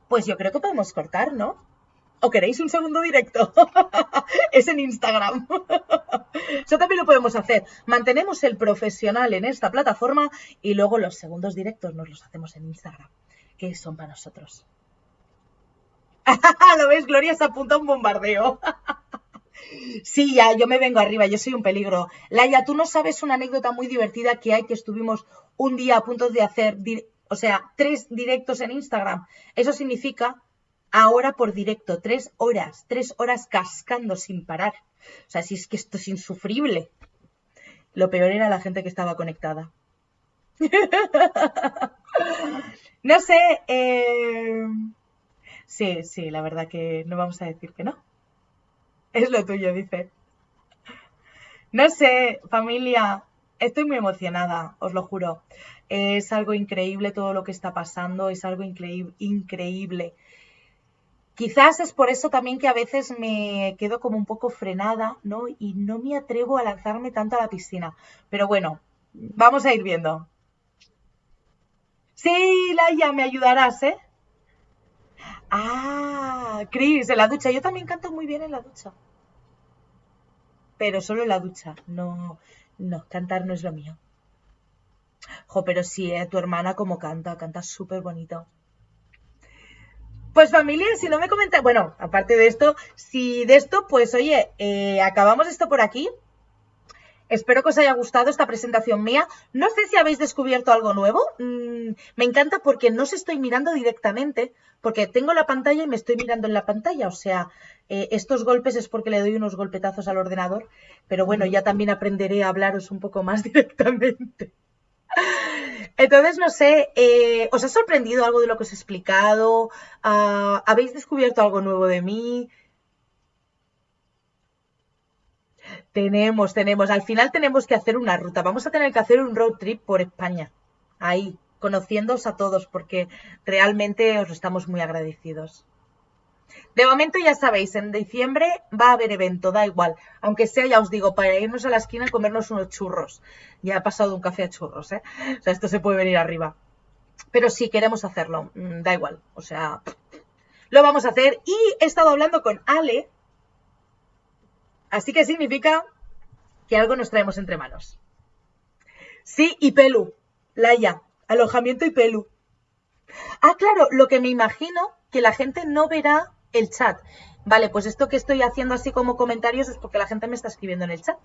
pues yo creo que podemos cortar, ¿no? ¿O queréis un segundo directo? [laughs] es en Instagram. [laughs] Eso también lo podemos hacer. Mantenemos el profesional en esta plataforma y luego los segundos directos nos los hacemos en Instagram, que son para nosotros. [laughs] ¿Lo ves? Gloria se apunta a un bombardeo. Sí, ya, yo me vengo arriba, yo soy un peligro. Laia, tú no sabes una anécdota muy divertida que hay que estuvimos un día a punto de hacer, o sea, tres directos en Instagram. Eso significa ahora por directo, tres horas, tres horas cascando sin parar. O sea, si es que esto es insufrible. Lo peor era la gente que estaba conectada. [laughs] no sé. Eh... Sí, sí, la verdad que no vamos a decir que no. Es lo tuyo, dice. No sé, familia, estoy muy emocionada, os lo juro. Es algo increíble todo lo que está pasando, es algo increíble. Quizás es por eso también que a veces me quedo como un poco frenada, ¿no? Y no me atrevo a lanzarme tanto a la piscina. Pero bueno, vamos a ir viendo. Sí, Laia, me ayudarás, ¿eh? Ah, Cris, en la ducha. Yo también canto muy bien en la ducha. Pero solo en la ducha. No, no, cantar no es lo mío. Jo, pero sí, ¿eh? tu hermana como canta, canta súper bonito. Pues familia, si no me comentáis, bueno, aparte de esto, si de esto, pues oye, eh, acabamos esto por aquí. Espero que os haya gustado esta presentación mía. No sé si habéis descubierto algo nuevo. Mm, me encanta porque no os estoy mirando directamente, porque tengo la pantalla y me estoy mirando en la pantalla. O sea, eh, estos golpes es porque le doy unos golpetazos al ordenador. Pero bueno, ya también aprenderé a hablaros un poco más [laughs] directamente. Entonces, no sé, eh, ¿os ha sorprendido algo de lo que os he explicado? Ah, ¿Habéis descubierto algo nuevo de mí? Tenemos, tenemos. Al final tenemos que hacer una ruta. Vamos a tener que hacer un road trip por España. Ahí, conociéndoos a todos, porque realmente os estamos muy agradecidos. De momento ya sabéis, en diciembre va a haber evento, da igual. Aunque sea, ya os digo, para irnos a la esquina y comernos unos churros. Ya he pasado un café a churros, ¿eh? O sea, esto se puede venir arriba. Pero sí, queremos hacerlo, mm, da igual. O sea, lo vamos a hacer. Y he estado hablando con Ale. Así que significa que algo nos traemos entre manos. Sí, y Pelu. Laia. Alojamiento y Pelu. Ah, claro, lo que me imagino que la gente no verá el chat. Vale, pues esto que estoy haciendo así como comentarios es porque la gente me está escribiendo en el chat.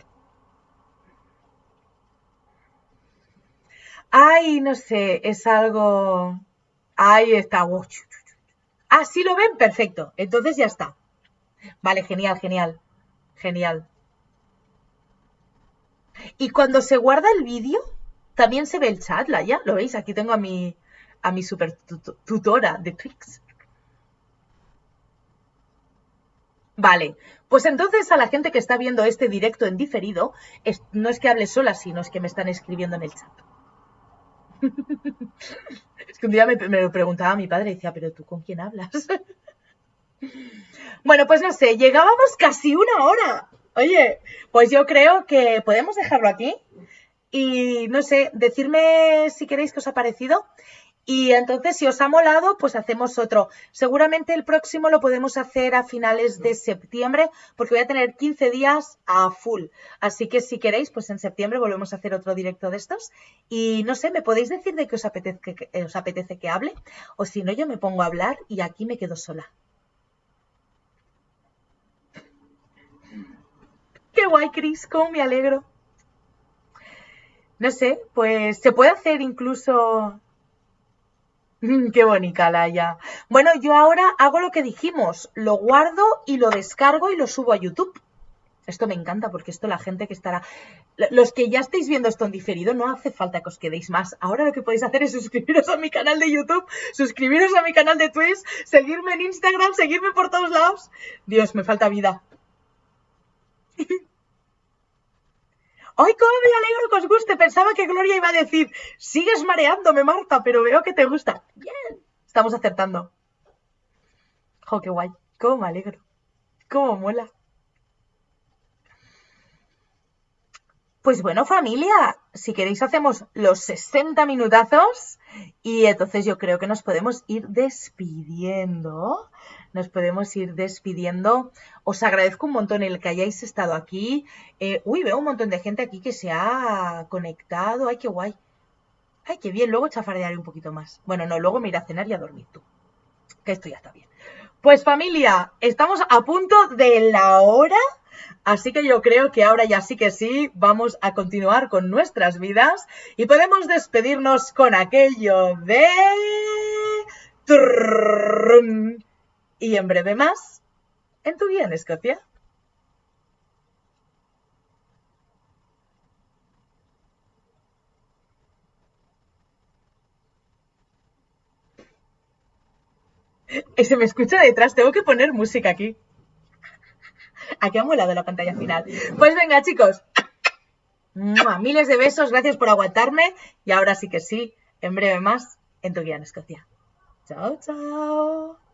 Ay, no sé, es algo... Ahí está. Ah, sí lo ven, perfecto. Entonces ya está. Vale, genial, genial. Genial. Y cuando se guarda el vídeo, también se ve el chat, ¿la ya? ¿Lo veis? Aquí tengo a mi, a mi super tutora de Twix. Vale, pues entonces a la gente que está viendo este directo en diferido, no es que hable sola, sino es que me están escribiendo en el chat. [laughs] es que un día me, lo preguntaba mi padre y decía, pero tú con quién hablas? [laughs] bueno, pues no sé, llegábamos casi una hora. Oye, pues yo creo que podemos dejarlo aquí. Y no sé, decirme si queréis que os ha parecido y entonces, si os ha molado, pues hacemos otro. Seguramente el próximo lo podemos hacer a finales de septiembre, porque voy a tener 15 días a full. Así que si queréis, pues en septiembre volvemos a hacer otro directo de estos. Y no sé, ¿me podéis decir de qué os apetece que, os apetece que hable? O si no, yo me pongo a hablar y aquí me quedo sola. Qué guay, Cris, cómo me alegro. No sé, pues se puede hacer incluso [laughs] Qué bonita, Laia. Bueno, yo ahora hago lo que dijimos, lo guardo y lo descargo y lo subo a YouTube. Esto me encanta porque esto la gente que estará... Los que ya estáis viendo esto en diferido, no hace falta que os quedéis más. Ahora lo que podéis hacer es suscribiros a mi canal de YouTube, suscribiros a mi canal de Twitch, seguirme en Instagram, seguirme por todos lados. Dios, me falta vida. [laughs] ¡Ay, cómo me alegro que os guste! Pensaba que Gloria iba a decir, sigues mareándome, Marta, pero veo que te gusta. Bien. Estamos acertando. Jo, qué guay. Cómo me alegro. Cómo mola. Pues bueno, familia, si queréis hacemos los 60 minutazos y entonces yo creo que nos podemos ir despidiendo. Nos podemos ir despidiendo. Os agradezco un montón el que hayáis estado aquí. Eh, uy, veo un montón de gente aquí que se ha conectado. Ay, qué guay. Ay, qué bien. Luego chafardearé un poquito más. Bueno, no, luego me iré a cenar y a dormir tú. Que esto ya está bien. Pues familia, estamos a punto de la hora. Así que yo creo que ahora ya sí que sí, vamos a continuar con nuestras vidas y podemos despedirnos con aquello de... Y en breve más, en tu guía en Escocia. [laughs] Se me escucha detrás, tengo que poner música aquí. [laughs] Aquí ha molado la pantalla final. Pues venga, chicos. [laughs] Miles de besos, gracias por aguantarme. Y ahora sí que sí, en breve más, en tu guía en Escocia. Chao, chao.